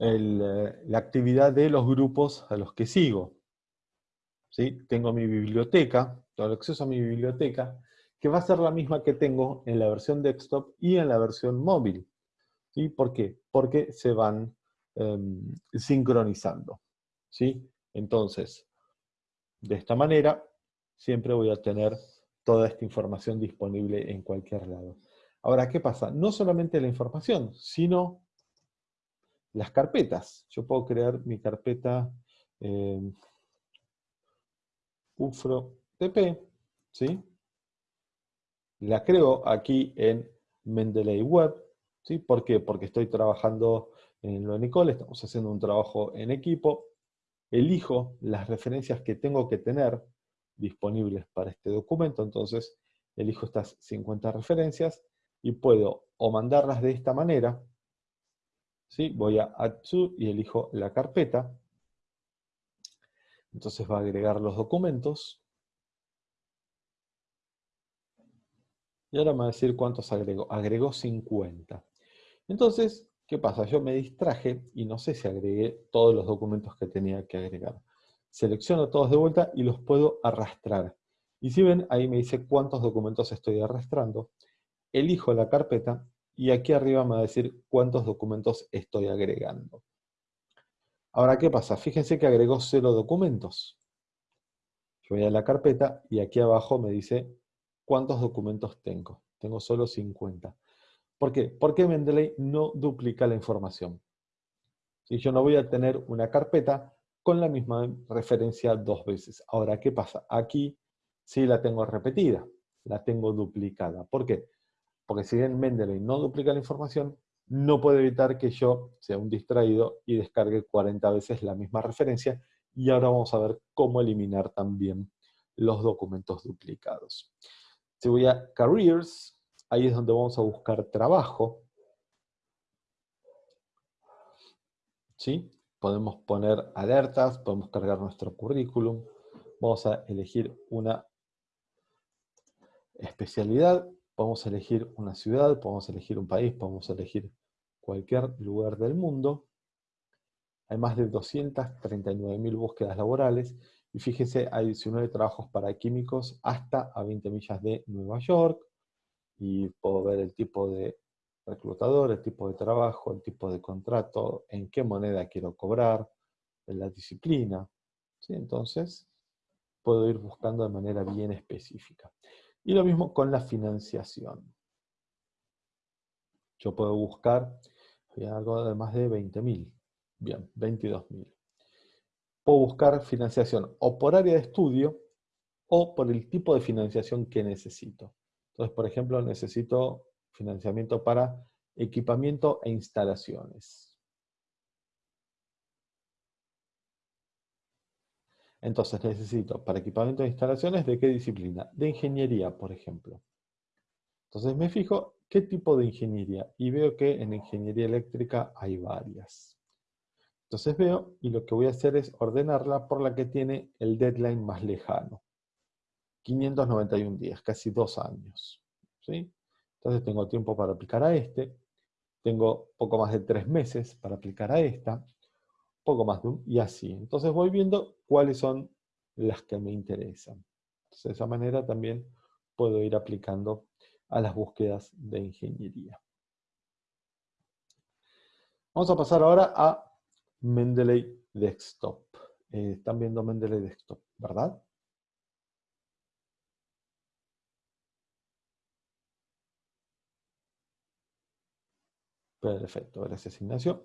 eh, la actividad de los grupos a los que sigo. ¿Sí? Tengo mi biblioteca, tengo acceso a mi biblioteca, que va a ser la misma que tengo en la versión desktop y en la versión móvil. ¿Sí? ¿Por qué? Porque se van em, sincronizando. ¿sí? Entonces, de esta manera, siempre voy a tener toda esta información disponible en cualquier lado. Ahora, ¿qué pasa? No solamente la información, sino las carpetas. Yo puedo crear mi carpeta eh, UFRO-TP, ¿sí? La creo aquí en Mendeley Web, ¿sí? ¿Por qué? Porque estoy trabajando en lo de Nicole, estamos haciendo un trabajo en equipo, elijo las referencias que tengo que tener disponibles para este documento, entonces elijo estas 50 referencias y puedo o mandarlas de esta manera, ¿sí? voy a Add to y elijo la carpeta, entonces va a agregar los documentos, y ahora me va a decir cuántos agregó, agregó 50. Entonces, ¿Qué pasa? Yo me distraje y no sé si agregué todos los documentos que tenía que agregar. Selecciono todos de vuelta y los puedo arrastrar. Y si ven, ahí me dice cuántos documentos estoy arrastrando. Elijo la carpeta y aquí arriba me va a decir cuántos documentos estoy agregando. Ahora, ¿qué pasa? Fíjense que agregó cero documentos. Yo voy a la carpeta y aquí abajo me dice cuántos documentos tengo. Tengo solo 50. ¿Por qué? Porque Mendeley no duplica la información. Si yo no voy a tener una carpeta con la misma referencia dos veces. Ahora, ¿qué pasa? Aquí sí la tengo repetida, la tengo duplicada. ¿Por qué? Porque si bien Mendeley no duplica la información, no puede evitar que yo sea un distraído y descargue 40 veces la misma referencia. Y ahora vamos a ver cómo eliminar también los documentos duplicados. Si voy a Careers, Ahí es donde vamos a buscar trabajo. ¿Sí? Podemos poner alertas, podemos cargar nuestro currículum. Vamos a elegir una especialidad, podemos elegir una ciudad, podemos elegir un país, podemos elegir cualquier lugar del mundo. Hay más de 239.000 búsquedas laborales y fíjese, hay 19 trabajos para químicos hasta a 20 millas de Nueva York, y puedo ver el tipo de reclutador, el tipo de trabajo, el tipo de contrato, en qué moneda quiero cobrar, la disciplina. ¿sí? Entonces, puedo ir buscando de manera bien específica. Y lo mismo con la financiación. Yo puedo buscar algo de más de 20.000. Bien, 22.000. Puedo buscar financiación o por área de estudio o por el tipo de financiación que necesito. Entonces, por ejemplo, necesito financiamiento para equipamiento e instalaciones. Entonces necesito para equipamiento e instalaciones, ¿de qué disciplina? De ingeniería, por ejemplo. Entonces me fijo qué tipo de ingeniería y veo que en ingeniería eléctrica hay varias. Entonces veo y lo que voy a hacer es ordenarla por la que tiene el deadline más lejano. 591 días, casi dos años. ¿sí? Entonces tengo tiempo para aplicar a este, tengo poco más de tres meses para aplicar a esta, poco más de un, y así. Entonces voy viendo cuáles son las que me interesan. de esa manera también puedo ir aplicando a las búsquedas de ingeniería. Vamos a pasar ahora a Mendeley Desktop. Eh, están viendo Mendeley Desktop, ¿verdad? Perfecto, gracias Ignacio.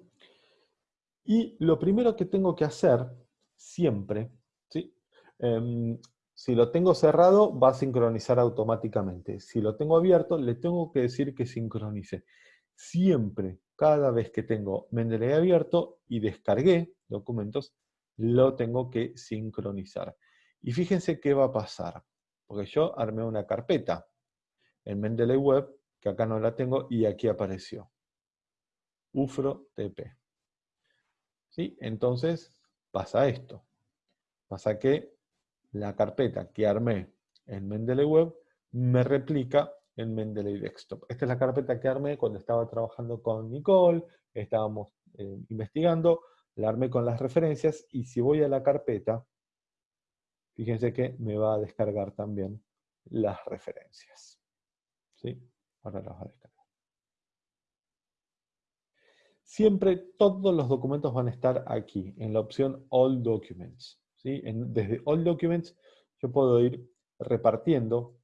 Y lo primero que tengo que hacer, siempre, ¿sí? Em, si lo tengo cerrado, va a sincronizar automáticamente. Si lo tengo abierto, le tengo que decir que sincronice. Siempre, cada vez que tengo Mendeley abierto y descargué documentos, lo tengo que sincronizar. Y fíjense qué va a pasar. Porque yo armé una carpeta en Mendeley Web, que acá no la tengo, y aquí apareció. UFRO-TP. ¿Sí? Entonces pasa esto. Pasa que la carpeta que armé en Mendeley Web me replica en Mendeley Desktop. Esta es la carpeta que armé cuando estaba trabajando con Nicole, estábamos eh, investigando, la armé con las referencias, y si voy a la carpeta, fíjense que me va a descargar también las referencias. ¿Sí? Ahora las va a descargar. Siempre todos los documentos van a estar aquí, en la opción All Documents. ¿sí? desde All Documents yo puedo ir repartiendo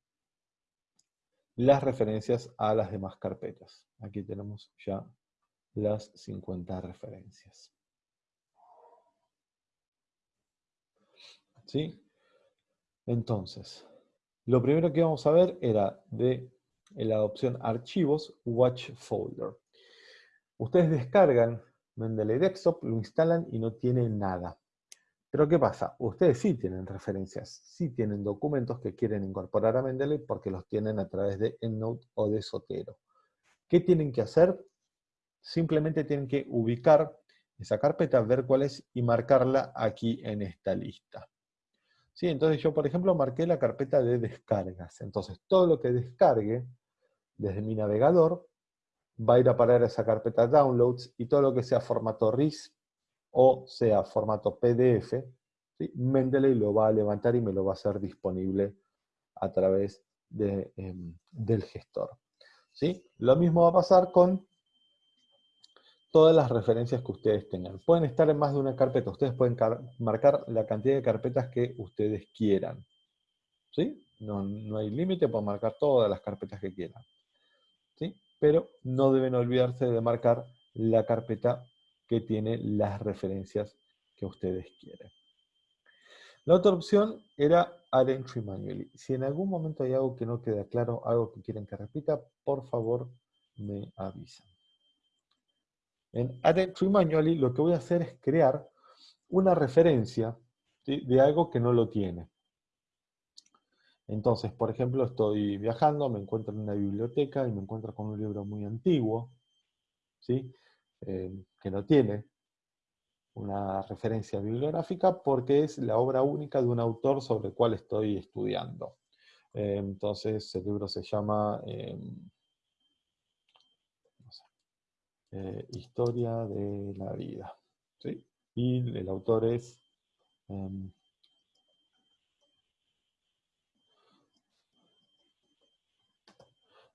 las referencias a las demás carpetas. Aquí tenemos ya las 50 referencias. ¿Sí? Entonces, lo primero que vamos a ver era de la opción Archivos, Watch Folder. Ustedes descargan Mendeley Desktop, lo instalan y no tiene nada. Pero ¿qué pasa? Ustedes sí tienen referencias, sí tienen documentos que quieren incorporar a Mendeley porque los tienen a través de EndNote o de Sotero. ¿Qué tienen que hacer? Simplemente tienen que ubicar esa carpeta, ver cuál es y marcarla aquí en esta lista. ¿Sí? Entonces yo, por ejemplo, marqué la carpeta de descargas. Entonces todo lo que descargue desde mi navegador va a ir a parar a esa carpeta Downloads y todo lo que sea formato RIS o sea formato PDF, Mendeley lo va a levantar y me lo va a hacer disponible a través em, del gestor. ¿sí? Lo mismo va a pasar con todas las referencias que ustedes tengan. Pueden estar en más de una carpeta, ustedes pueden marcar la cantidad de carpetas que ustedes quieran. ¿sí? No, no hay límite, pueden marcar todas las carpetas que quieran. ¿sí? Pero no deben olvidarse de marcar la carpeta que tiene las referencias que ustedes quieren. La otra opción era Add Entry Manually. Si en algún momento hay algo que no queda claro, algo que quieren que repita, por favor me avisan. En Add Entry Manually lo que voy a hacer es crear una referencia de algo que no lo tiene. Entonces, por ejemplo, estoy viajando, me encuentro en una biblioteca y me encuentro con un libro muy antiguo, ¿sí? Eh, que no tiene una referencia bibliográfica porque es la obra única de un autor sobre el cual estoy estudiando. Eh, entonces el libro se llama eh, Historia de la vida. Y el autor es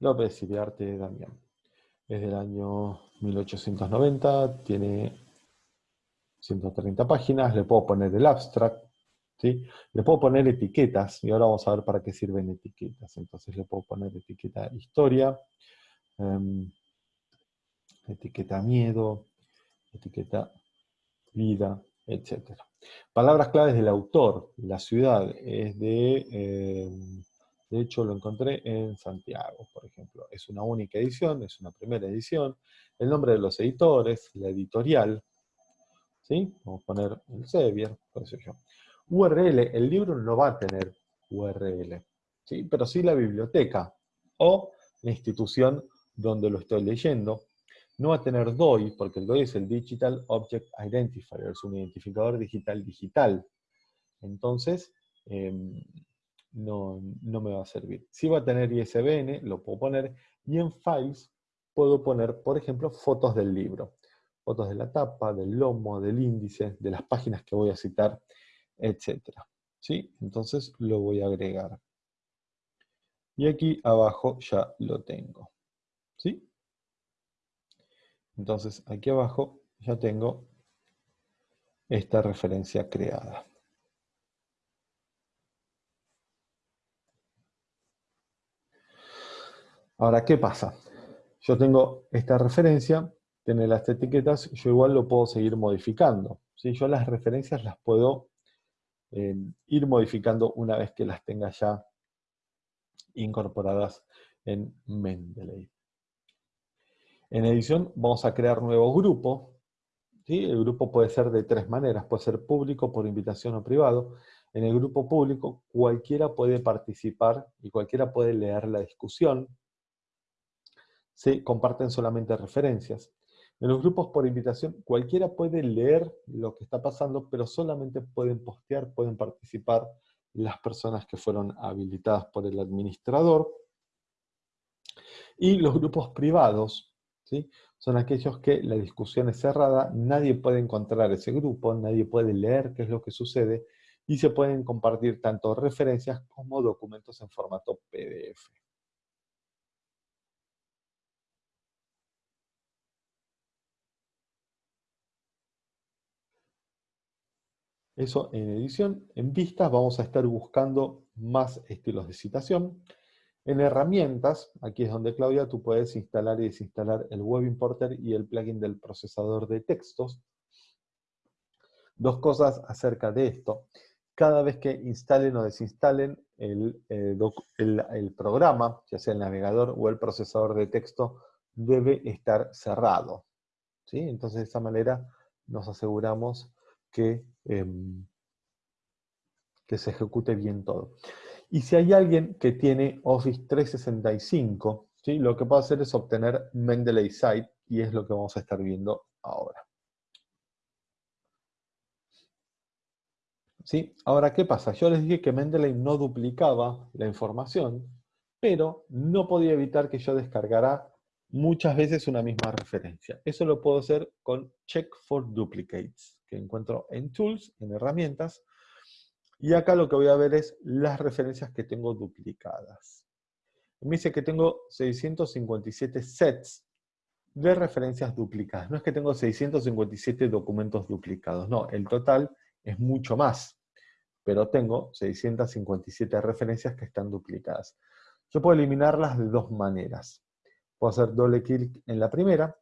López Iriarte Damián. Es del año 1890, tiene 130 páginas, le puedo poner el abstract, ¿sí? le puedo poner etiquetas, y ahora vamos a ver para qué sirven etiquetas. Entonces le puedo poner etiqueta historia, em, etiqueta miedo, etiqueta vida, etc. Palabras claves del autor, la ciudad es de... Em, de hecho, lo encontré en Santiago, por ejemplo. Es una única edición, es una primera edición. El nombre de los editores, la editorial. ¿Sí? Vamos a poner el Sevier, qué sé yo. URL, el libro no va a tener URL. ¿sí? Pero sí la biblioteca o la institución donde lo estoy leyendo. No va a tener DOI, porque el DOI es el Digital Object Identifier, es un identificador digital digital. Entonces, em, no, me va a servir. Si va a tener ISBN, lo puedo poner, y en Files puedo poner, por ejemplo, fotos del libro. Fotos de la tapa, del lomo, del índice, de las páginas que voy a citar, etc. ¿Sí? Entonces lo voy a agregar. Y aquí abajo ya lo tengo. ¿Sí? Entonces aquí abajo ya tengo esta referencia creada. Ahora, ¿qué pasa? Yo tengo esta referencia, tiene las etiquetas, yo igual lo puedo seguir modificando. ¿sí? Yo las referencias las puedo eh, ir modificando una vez que las tenga ya incorporadas en Mendeley. En edición vamos a crear nuevo grupo. El grupo puede ser de tres maneras, puede ser público, por invitación o privado. En el grupo público cualquiera puede participar y cualquiera puede leer la discusión se comparten solamente referencias. En los grupos por invitación, cualquiera puede leer lo que está pasando, pero solamente pueden postear, pueden participar, las personas que fueron habilitadas por el administrador. Y los grupos privados, ¿sí? son aquellos que la discusión es cerrada, nadie puede encontrar ese grupo, nadie puede leer qué es lo que sucede, y se pueden compartir tanto referencias como documentos en formato PDF. Eso en edición. En vistas vamos a estar buscando más estilos de citación. En herramientas, aquí es donde Claudia, tú puedes instalar y desinstalar el Web Importer y el plugin del procesador de textos. Dos cosas acerca de esto. Cada vez que instalen o desinstalen el, eh, programa, ya sea el navegador o el procesador de texto, debe estar cerrado. ¿sí? Entonces de esta manera nos aseguramos que, em, que se ejecute bien todo. Y si hay alguien que tiene Office 365, ¿sí? lo que puede hacer es obtener Mendeley Site, y es lo que vamos a estar viendo ahora. ¿Sí? Ahora, ¿qué pasa? Yo les dije que Mendeley no duplicaba la información, pero no podía evitar que yo descargara muchas veces una misma referencia. Eso lo puedo hacer con Check for Duplicates, que encuentro en Tools, en Herramientas, y acá lo que voy a ver es las referencias que tengo duplicadas. Me dice que tengo 657 sets de referencias duplicadas. No es que tengo 657 documentos duplicados, no, el total es mucho más, pero tengo 657 referencias que están duplicadas. Yo puedo eliminarlas de dos maneras. Puedo hacer doble clic en la primera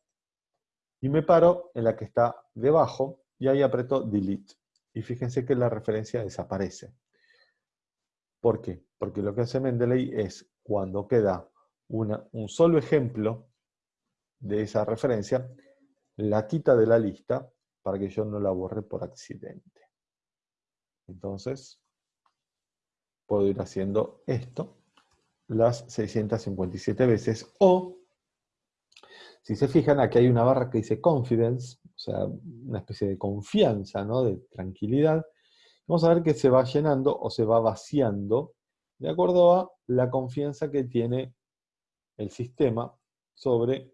y me paro en la que está debajo y ahí aprieto Delete. Y fíjense que la referencia desaparece. ¿Por qué? Porque lo que hace Mendeley es, cuando queda un solo ejemplo de esa referencia, la quita de la lista para que yo no la borre por accidente. Entonces, puedo ir haciendo esto las 657 veces o si se fijan, aquí hay una barra que dice confidence, sea, una especie de confianza, ¿no? de tranquilidad. Vamos a ver que se va llenando o se va vaciando de acuerdo a la confianza que tiene el sistema sobre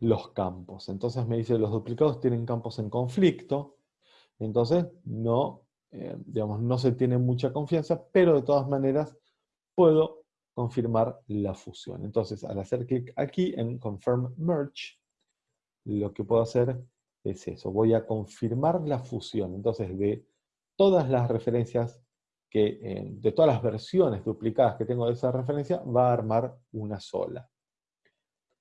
los campos. Entonces me dice, los duplicados tienen campos en conflicto, entonces no, eh, digamos, no se tiene mucha confianza, pero de todas maneras puedo confirmar la fusión. Entonces, al hacer clic aquí en Confirm Merge, lo que puedo hacer es eso. Voy a confirmar la fusión. Entonces, de todas las referencias, que, eh, de todas las versiones duplicadas que tengo de esa referencia, va a armar una sola.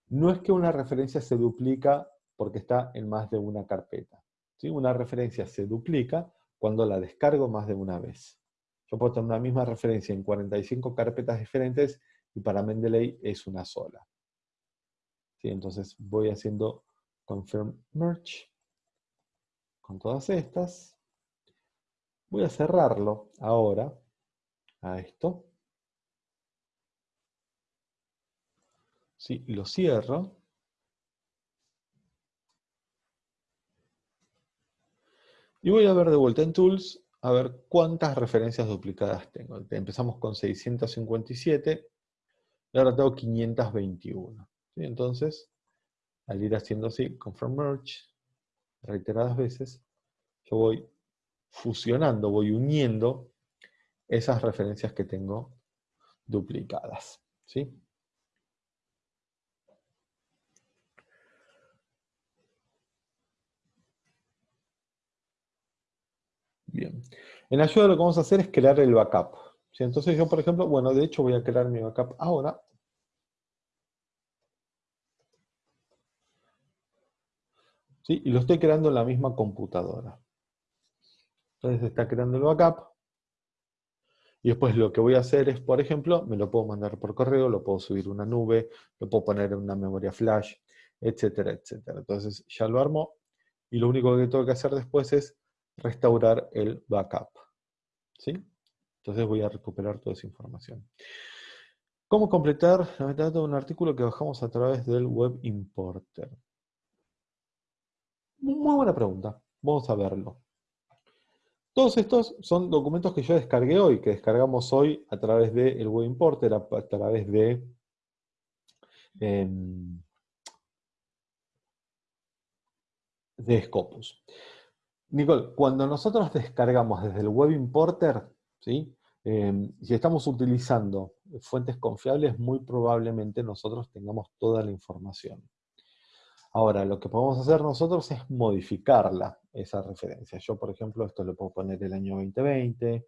No es que una referencia se duplica porque está en más de una carpeta. ¿sí? Una referencia se duplica cuando la descargo más de una vez. Yo puedo tener una misma referencia en 45 carpetas diferentes y para Mendeley es una sola. ¿Sí? Entonces voy haciendo confirm merge con todas estas. Voy a cerrarlo ahora a esto. Sí, lo cierro. Y voy a ver de vuelta en Tools a ver cuántas referencias duplicadas tengo. Empezamos con 657 y ahora tengo 521. Entonces, al ir haciendo así, confirm merge, reiteradas veces, yo voy fusionando, voy uniendo esas referencias que tengo duplicadas. ¿sí? Bien. En ayuda lo que vamos a hacer es crear el backup. Entonces yo, por ejemplo, bueno, de hecho voy a crear mi backup ahora. ¿Sí? Y lo estoy creando en la misma computadora. Entonces está creando el backup. Y después lo que voy a hacer es, por ejemplo, me lo puedo mandar por correo, lo puedo subir a una nube, lo puedo poner en una memoria flash, etcétera, etcétera. Entonces ya lo armo. Y lo único que tengo que hacer después es restaurar el backup. ¿Sí? Entonces voy a recuperar toda esa información. ¿Cómo completar la metadata de un artículo que bajamos a través del Web Importer? Muy buena pregunta. Vamos a verlo. Todos estos son documentos que yo descargué hoy, que descargamos hoy a través del de Web Importer, a, través de... Em, de Scopus. Nicole, cuando nosotros descargamos desde el Web Importer, ¿sí? Em, si estamos utilizando fuentes confiables, muy probablemente nosotros tengamos toda la información. Ahora, lo que podemos hacer nosotros es modificarla, esa referencia. Yo, por ejemplo, esto le puedo poner el año 2020,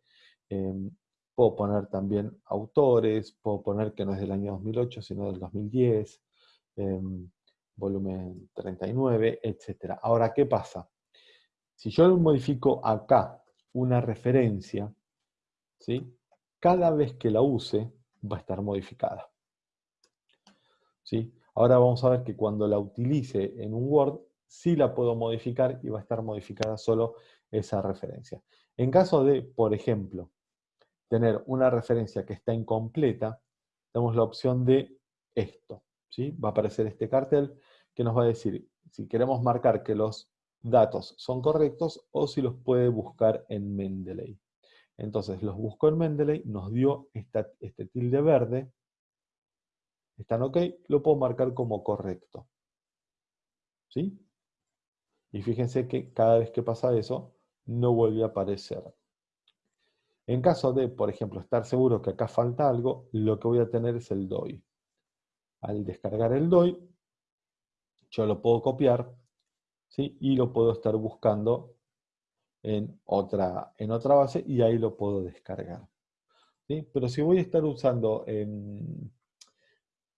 em, puedo poner también autores, puedo poner que no es del año 2008, sino del 2010, em, volumen 39, etc. Ahora, ¿qué pasa? Si yo modifico acá una referencia, ¿sí? cada vez que la use va a estar modificada. ¿sí? Ahora vamos a ver que cuando la utilice en un Word, sí la puedo modificar y va a estar modificada solo esa referencia. En caso de, por ejemplo, tener una referencia que está incompleta, tenemos la opción de esto. ¿sí? Va a aparecer este cartel que nos va a decir si queremos marcar que los datos son correctos o si los puede buscar en Mendeley. Entonces los buscó en Mendeley, nos dio este tilde verde, están ok, lo puedo marcar como correcto. ¿Sí? Y fíjense que cada vez que pasa eso, no vuelve a aparecer. En caso de, por ejemplo, estar seguro que acá falta algo, lo que voy a tener es el DOI. Al descargar el DOI, yo lo puedo copiar ¿sí? y lo puedo estar buscando en otra, en otra base y ahí lo puedo descargar. Pero si voy a estar usando en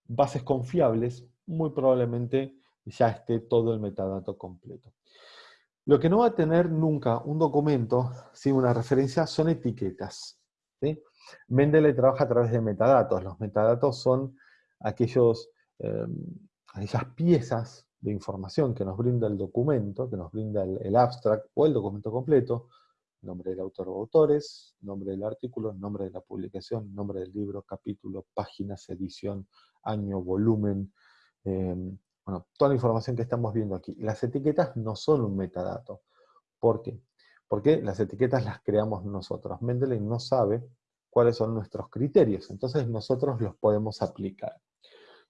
bases confiables, muy probablemente ya esté todo el metadato completo. Lo que no va a tener nunca un documento sin una referencia son etiquetas. ¿sí? Trabaja a través de metadatos. Los metadatos son aquellos, em, aquellas piezas de información que nos brinda el documento, que nos brinda el, abstract o el documento completo, nombre del autor o autores, nombre del artículo, nombre de la publicación, nombre del libro, capítulo, páginas, edición, año, volumen, em, bueno, toda la información que estamos viendo aquí. Las etiquetas no son un metadato. ¿Por qué? Porque las etiquetas las creamos nosotros. Mendeley no sabe cuáles son nuestros criterios, entonces nosotros los podemos aplicar.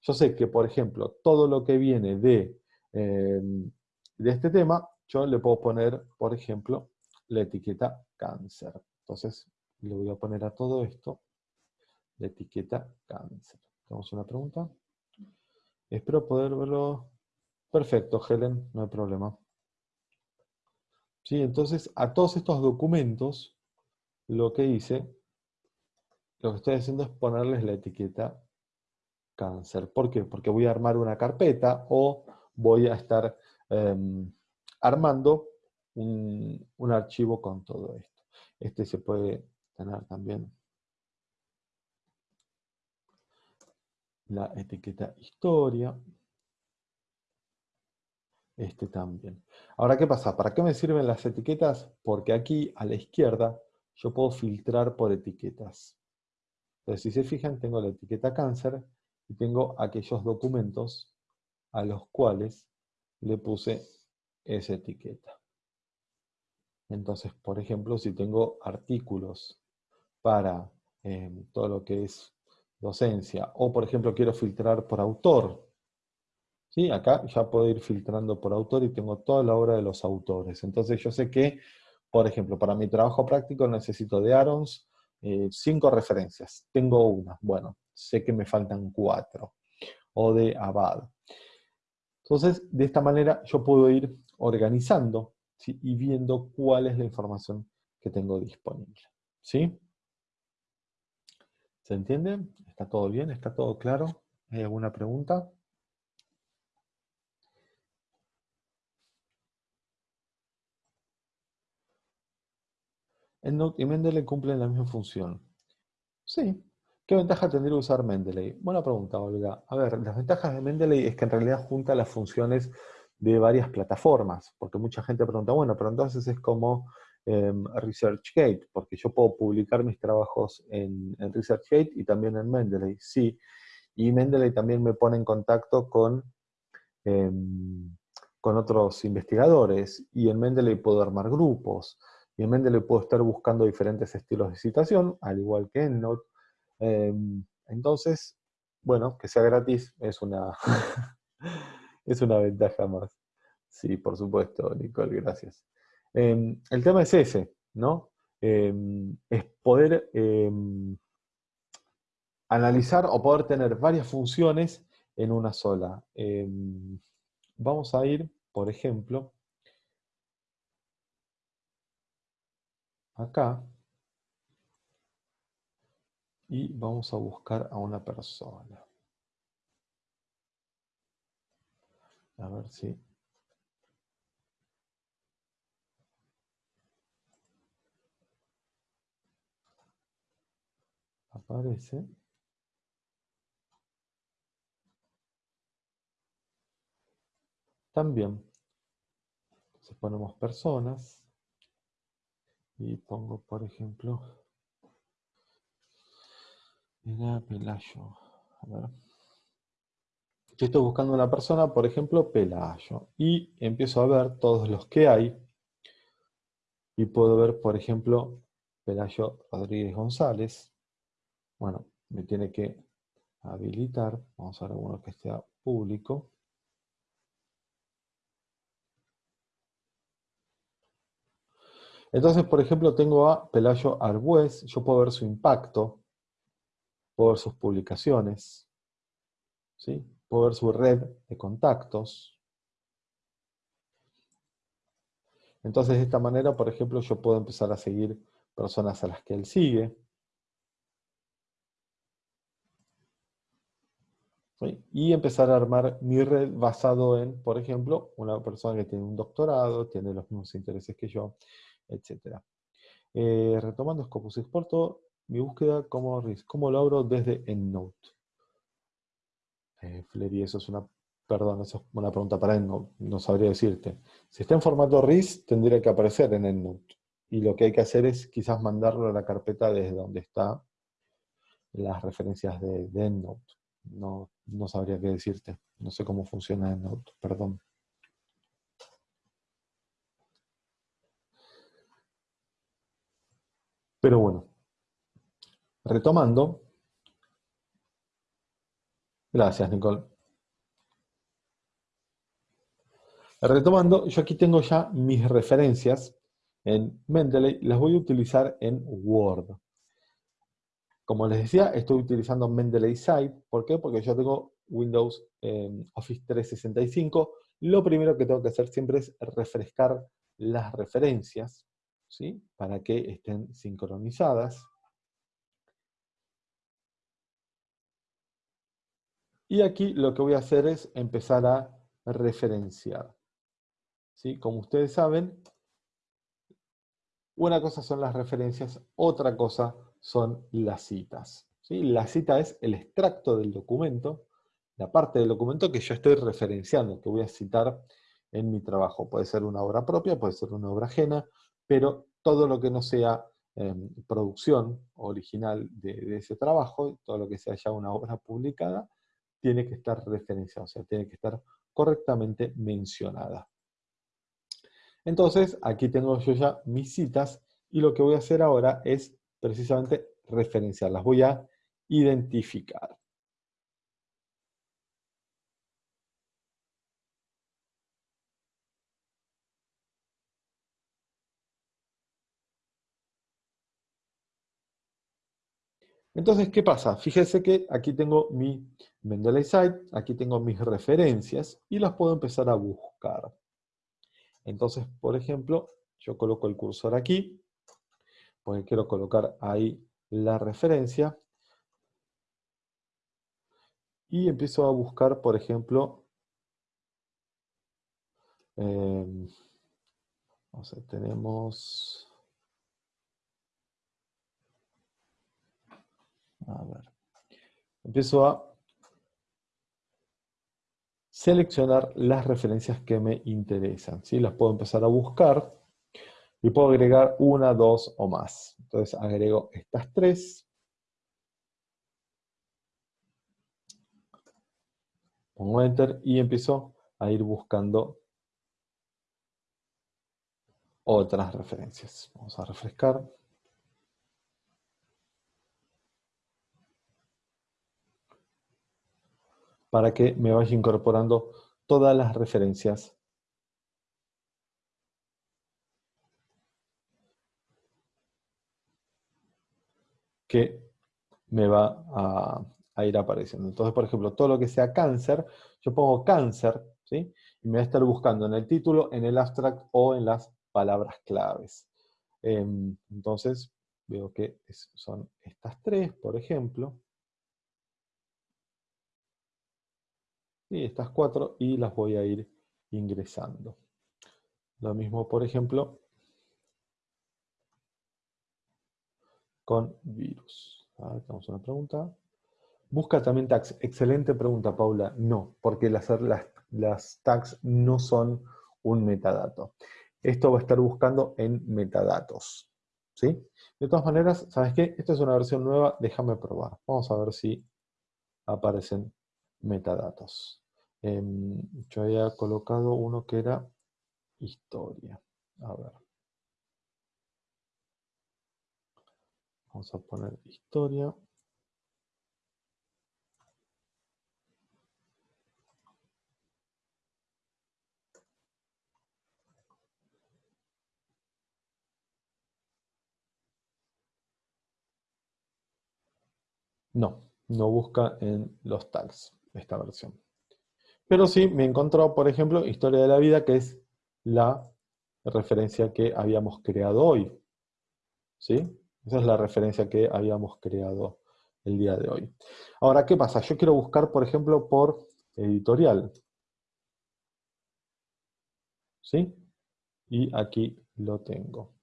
Yo sé que, por ejemplo, todo lo que viene de, em, de este tema, yo le puedo poner, por ejemplo, la etiqueta cáncer. Entonces, le voy a poner a todo esto la etiqueta cáncer. ¿Tenemos una pregunta? Espero poder verlo. Perfecto, Helen, no hay problema. Sí, entonces, a todos estos documentos, lo que hice, lo que estoy haciendo es ponerles la etiqueta cáncer. ¿Por qué? Porque voy a armar una carpeta o voy a estar em, armando un, un, archivo con todo esto. Este se puede tener también la etiqueta historia. Este también. Ahora, ¿qué pasa? ¿Para qué me sirven las etiquetas? Porque aquí, a la izquierda, yo puedo filtrar por etiquetas. Entonces, si se fijan, tengo la etiqueta cáncer, y tengo aquellos documentos a los cuales le puse esa etiqueta. Entonces, por ejemplo, si tengo artículos para em, todo lo que es docencia, o por ejemplo quiero filtrar por autor, ¿sí? acá ya puedo ir filtrando por autor y tengo toda la obra de los autores. Entonces yo sé que, por ejemplo, para mi trabajo práctico necesito de Arons eh, cinco referencias. Tengo una, bueno, sé que me faltan cuatro, o de Abad. Entonces, de esta manera yo puedo ir organizando y viendo cuál es la información que tengo disponible. ¿Sí? ¿Se entiende? ¿Está todo bien? ¿Está todo claro? ¿Hay alguna pregunta? Note y Mendeley cumplen la misma función. Sí, ¿Qué ventaja tendría usar Mendeley? Buena pregunta, Olga. A ver, las ventajas de Mendeley es que en realidad junta las funciones de varias plataformas, porque mucha gente pregunta, bueno, pero entonces es como em, ResearchGate, porque yo puedo publicar mis trabajos en, ResearchGate y también en Mendeley, sí. Y Mendeley también me pone en contacto con, em, con otros investigadores, y en Mendeley puedo armar grupos, Y en Mendeley puedo estar buscando diferentes estilos de citación, al igual que en Note. Em, entonces, bueno, que sea gratis es una, es una ventaja más. Sí, por supuesto, Nicole, gracias. Em, el tema es ese, ¿no? Em, es poder analizar o poder tener varias funciones en una sola. vamos a ir, por ejemplo, acá y vamos a buscar a una persona. A ver si... Aparece. También. Entonces ponemos personas. Y pongo, por ejemplo, Pelayo. A ver. Yo estoy buscando una persona, por ejemplo, Pelayo. Y empiezo a ver todos los que hay. Y puedo ver, por ejemplo, Pelayo Rodríguez González. Bueno, me tiene que habilitar. Vamos a ver alguno que esté público. Entonces, por ejemplo, tengo a Pelayo Arbues, yo puedo ver su impacto, puedo ver sus publicaciones, ¿sí? puedo ver su red de contactos. Entonces, de esta manera, por ejemplo, yo puedo empezar a seguir personas a las que él sigue. Y empezar a armar mi red basado en, por ejemplo, una persona que tiene un doctorado, tiene los mismos intereses que yo, etc. Eh, retomando Scopus Exporto, mi búsqueda como RIS, ¿cómo lo abro desde EndNote? Eh, Flery, eso es una, perdón, eso es una pregunta para EndNote, no sabría decirte. Si está en formato RIS, tendría que aparecer en EndNote. Y lo que hay que hacer es quizás mandarlo a la carpeta desde donde está las referencias de, EndNote. No, no sabría qué decirte. No sé cómo funciona EndNote, perdón. Pero bueno, retomando. Gracias, Nicole. Retomando, yo aquí tengo ya mis referencias en Mendeley, las voy a utilizar en Word. Como les decía, estoy utilizando Mendeley Site. ¿Por qué? Porque yo tengo Windows Office 365. Lo primero que tengo que hacer siempre es refrescar las referencias. ¿Sí? para que estén sincronizadas. Y aquí lo que voy a hacer es empezar a referenciar. ¿Sí? Como ustedes saben, una cosa son las referencias, otra cosa son las citas. ¿sí? La cita es el extracto del documento, la parte del documento que yo estoy referenciando, que voy a citar en mi trabajo. Puede ser una obra propia, puede ser una obra ajena, pero todo lo que no sea em, producción original de, ese trabajo, todo lo que sea ya una obra publicada, tiene que estar referenciada, o sea, tiene que estar correctamente mencionada. Entonces, aquí tengo yo ya mis citas, y lo que voy a hacer ahora es precisamente referenciarlas. Voy a identificar. Entonces, ¿qué pasa? Fíjese que aquí tengo mi Mendeley Site, aquí tengo mis referencias y las puedo empezar a buscar. Entonces, por ejemplo, yo coloco el cursor aquí, porque quiero colocar ahí la referencia, y empiezo a buscar, por ejemplo, eh, tenemos A ver. Empiezo a seleccionar las referencias que me interesan. ¿sí? Las puedo empezar a buscar y puedo agregar una, dos o más. Entonces agrego estas tres. Pongo Enter y empiezo a ir buscando otras referencias. Vamos a refrescar. Para que me vaya incorporando todas las referencias que me va a, ir apareciendo. Entonces, por ejemplo, todo lo que sea cáncer, yo pongo cáncer, ¿sí? Y me va a estar buscando en el título, en el abstract o en las palabras claves. Em, entonces, veo que son estas tres, por ejemplo. Y estas cuatro, y las voy a ir ingresando. Lo mismo, por ejemplo, con virus. A tenemos una pregunta. Busca también tags. Excelente pregunta, Paula. No, porque las, las, tags no son un metadato. Esto va a estar buscando en metadatos. ¿Sí? De todas maneras, ¿sabes qué? Esta es una versión nueva, déjame probar. Vamos a ver si aparecen metadatos. Em, yo había colocado uno que era historia. A ver. Vamos a poner historia. No, no busca en los tags esta versión. Pero sí me encontró, por ejemplo, Historia de la Vida, que es la referencia que habíamos creado hoy. ¿Sí? Esa es la referencia que habíamos creado el día de hoy. Ahora, ¿qué pasa? Yo quiero buscar, por ejemplo, por editorial. ¿Sí? Y aquí lo tengo.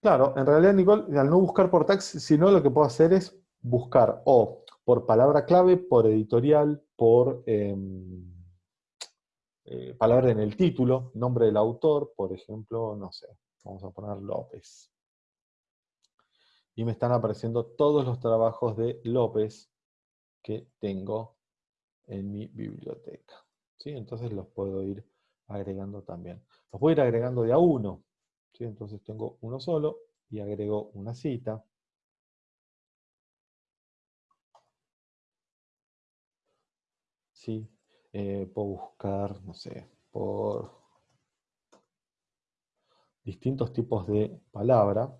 Claro, en realidad, Nicole, al no buscar por tags, sino lo que puedo hacer es buscar o por palabra clave, por editorial, por... Em, eh, palabra en el título, nombre del autor, por ejemplo, no sé, vamos a poner López. Y me están apareciendo todos los trabajos de López que tengo en mi biblioteca. ¿Sí? Entonces los puedo ir agregando también. Los voy a ir agregando de a uno. ¿Sí? Entonces tengo uno solo y agrego una cita. ¿Sí? Eh, puedo buscar, no sé, por distintos tipos de palabra.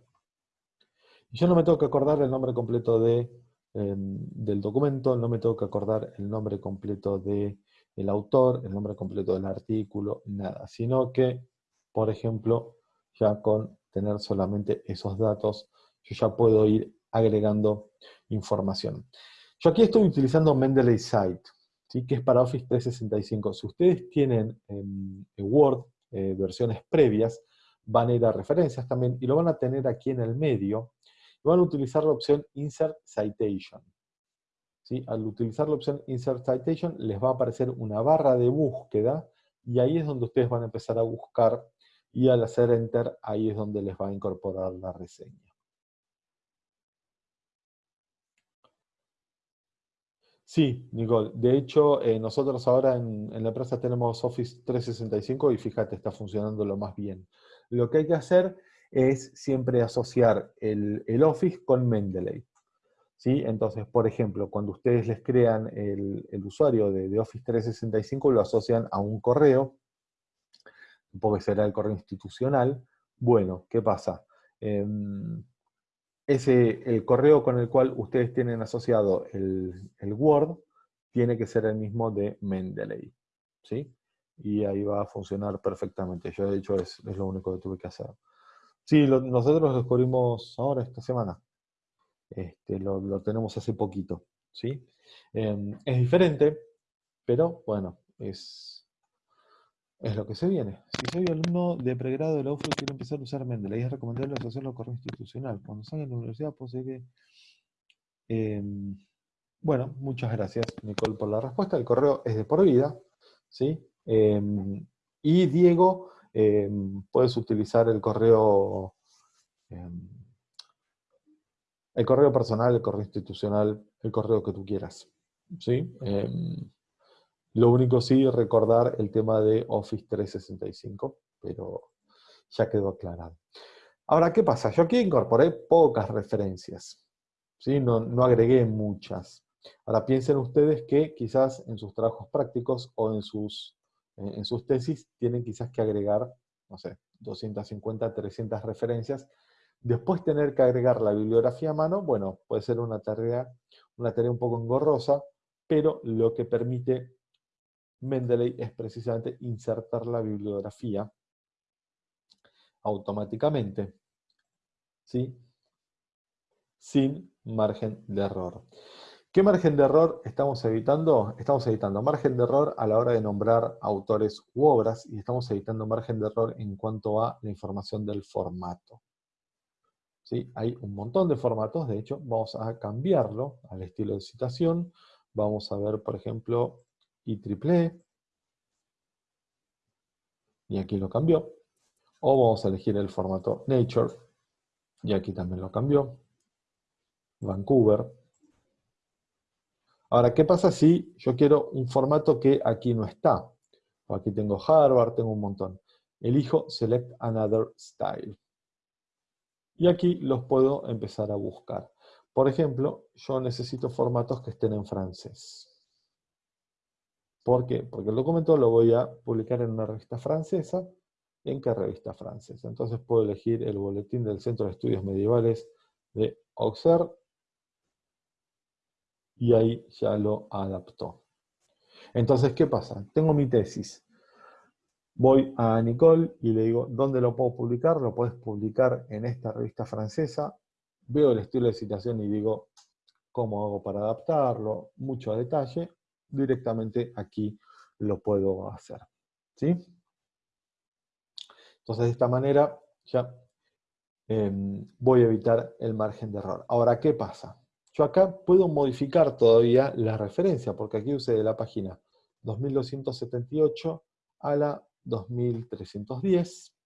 Yo no me tengo que acordar el nombre completo de, em, del documento, no me tengo que acordar el nombre completo del el autor, el nombre completo del artículo, nada. Sino que, por ejemplo, ya con tener solamente esos datos, yo ya puedo ir agregando información. Yo aquí estoy utilizando Mendeley Site que es para Office 365. Si ustedes tienen en Word eh, versiones previas, van a ir a referencias también y lo van a tener aquí en el medio. Van a utilizar la opción Insert Citation. ¿Sí? Al utilizar la opción Insert Citation les va a aparecer una barra de búsqueda y ahí es donde ustedes van a empezar a buscar y al hacer Enter ahí es donde les va a incorporar la reseña. Sí, Nicole. De hecho, eh, nosotros ahora en, la empresa tenemos Office 365 y fíjate, está funcionando lo más bien. Lo que hay que hacer es siempre asociar el, Office con Mendeley. ¿sí? Entonces, por ejemplo, cuando ustedes les crean el, usuario de, Office 365, lo asocian a un correo, que será el correo institucional. Bueno, ¿qué pasa? Em, ese, el correo con el cual ustedes tienen asociado el, Word tiene que ser el mismo de Mendeley. ¿sí? Y ahí va a funcionar perfectamente. Yo, de hecho, es, lo único que tuve que hacer. Sí, nosotros lo descubrimos ahora, esta semana. Este, lo, tenemos hace poquito. ¿sí? Em, es diferente, pero bueno, es, es lo que se viene. Si soy alumno de pregrado de la UFRO y quiero empezar a usar Mendeley, es recomendable al correo institucional. Cuando salga de la universidad, pues que... Em, bueno, muchas gracias, Nicole, por la respuesta. El correo es de por vida, ¿sí? Em, y Diego, em, puedes utilizar el correo, el correo personal, el correo institucional, el correo que tú quieras, ¿sí? Lo único sí, recordar el tema de Office 365, pero ya quedó aclarado. Ahora, ¿qué pasa? Yo aquí incorporé pocas referencias, ¿sí? no, no agregué muchas. Ahora piensen ustedes que quizás en sus trabajos prácticos o en sus, en sus tesis tienen quizás que agregar, no sé, 250, 300 referencias. Después tener que agregar la bibliografía a mano, bueno, puede ser una tarea, una tarea un poco engorrosa, pero lo que permite Mendeley es precisamente insertar la bibliografía automáticamente, ¿sí? sin margen de error. ¿Qué margen de error estamos evitando? Estamos evitando margen de error a la hora de nombrar autores u obras y estamos evitando margen de error en cuanto a la información del formato. ¿Sí? Hay un montón de formatos, de hecho, vamos a cambiarlo al estilo de citación. Vamos a ver, por ejemplo, IEEE, y aquí lo cambió. O vamos a elegir el formato Nature, y aquí también lo cambió. Vancouver. Ahora, ¿qué pasa si yo quiero un formato que aquí no está? Aquí tengo Harvard, tengo un montón. Elijo Select Another Style. Y aquí los puedo empezar a buscar. Por ejemplo, yo necesito formatos que estén en francés. ¿Por qué? Porque el documento lo voy a publicar en una revista francesa. ¿En qué revista francesa? Entonces puedo elegir el boletín del Centro de Estudios Medievales de Auxerre y ahí ya lo adaptó. Entonces, ¿qué pasa? Tengo mi tesis. Voy a Nicole y le digo, ¿dónde lo puedo publicar? Lo puedes publicar en esta revista francesa. Veo el estilo de citación y digo, ¿cómo hago para adaptarlo? Mucho detalle directamente aquí lo puedo hacer. ¿sí? Entonces, de esta manera ya em, voy a evitar el margen de error. Ahora, ¿qué pasa? Yo acá puedo modificar todavía la referencia, porque aquí usé de la página 2278 a la 2310,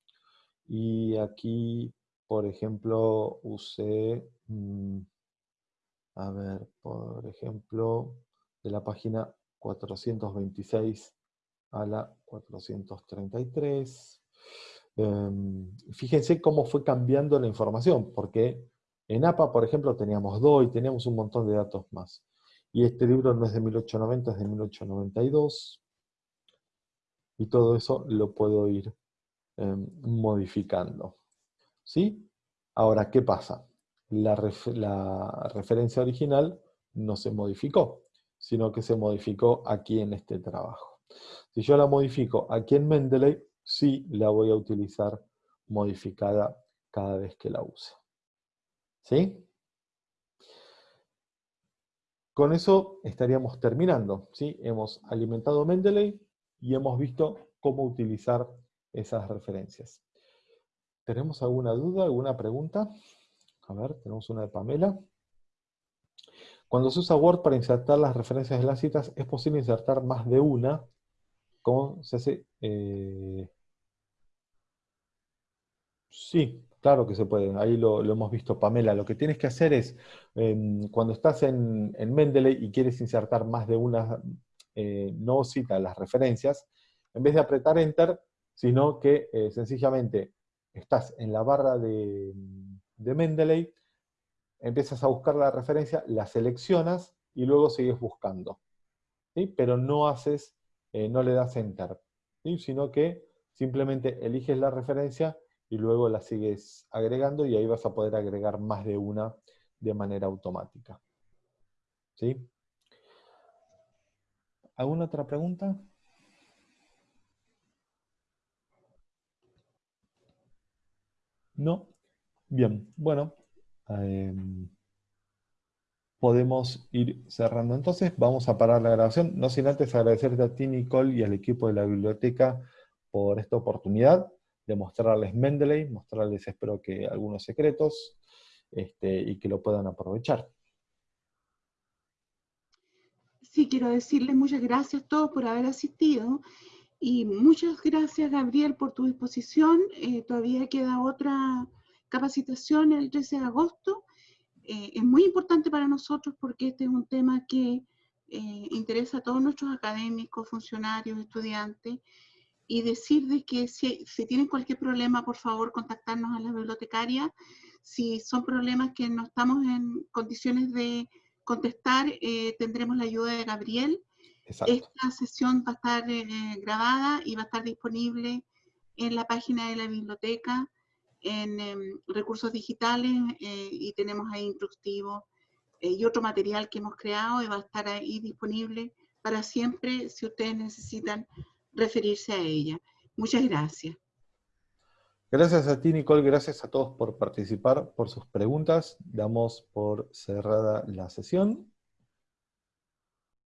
y aquí, por ejemplo, usé, mm, a ver, por ejemplo, de la página 426 a la 433. Em, fíjense cómo fue cambiando la información, porque en APA, por ejemplo, teníamos DOI, teníamos un montón de datos más. Y este libro no es de 1890, es de 1892. Y todo eso lo puedo ir em, modificando. ¿Sí? Ahora, ¿qué pasa? la referencia original no se modificó sino que se modificó aquí en este trabajo. Si yo la modifico aquí en Mendeley, sí la voy a utilizar modificada cada vez que la use. ¿Sí? Con eso estaríamos terminando. ¿sí? Hemos alimentado Mendeley y hemos visto cómo utilizar esas referencias. ¿Tenemos alguna duda, alguna pregunta? A ver, tenemos una de Pamela. Cuando se usa Word para insertar las referencias de las citas, es posible insertar más de una, ¿Cómo se hace... Eh, sí, claro que se puede, ahí lo, hemos visto Pamela. Lo que tienes que hacer es, em, cuando estás en, Mendeley y quieres insertar más de una, eh, no cita las referencias, en vez de apretar Enter, sino que eh, sencillamente estás en la barra de, de Mendeley, empiezas a buscar la referencia, la seleccionas y luego sigues buscando. Pero no haces, eh, no le das enter, sino que simplemente eliges la referencia y luego la sigues agregando y ahí vas a poder agregar más de una de manera automática. ¿Sí? ¿Alguna otra pregunta? ¿No? Bien, bueno, Em, podemos ir cerrando. Entonces vamos a parar la grabación, no sin antes agradecerte a ti, Nicole, y al equipo de la biblioteca por esta oportunidad de mostrarles Mendeley, mostrarles, espero que algunos secretos, este, y que lo puedan aprovechar. Sí, quiero decirles muchas gracias a todos por haber asistido, y muchas gracias, Gabriel, por tu disposición. Eh, todavía queda otra capacitación el 13 de agosto. Eh, es muy importante para nosotros porque este es un tema que eh, interesa a todos nuestros académicos, funcionarios, estudiantes, y decir de que si, si, tienen cualquier problema, por favor, contactarnos a la bibliotecaria. Si son problemas que no estamos en condiciones de contestar, eh, tendremos la ayuda de Gabriel. Esta sesión va a estar eh, grabada y va a estar disponible en la página de la biblioteca, en em, recursos digitales, eh, y tenemos ahí instructivos y otro material que hemos creado y va a estar ahí disponible para siempre si ustedes necesitan referirse a ella. Muchas gracias. Gracias a ti, Nicole. Gracias a todos por participar, por sus preguntas. Damos por cerrada la sesión.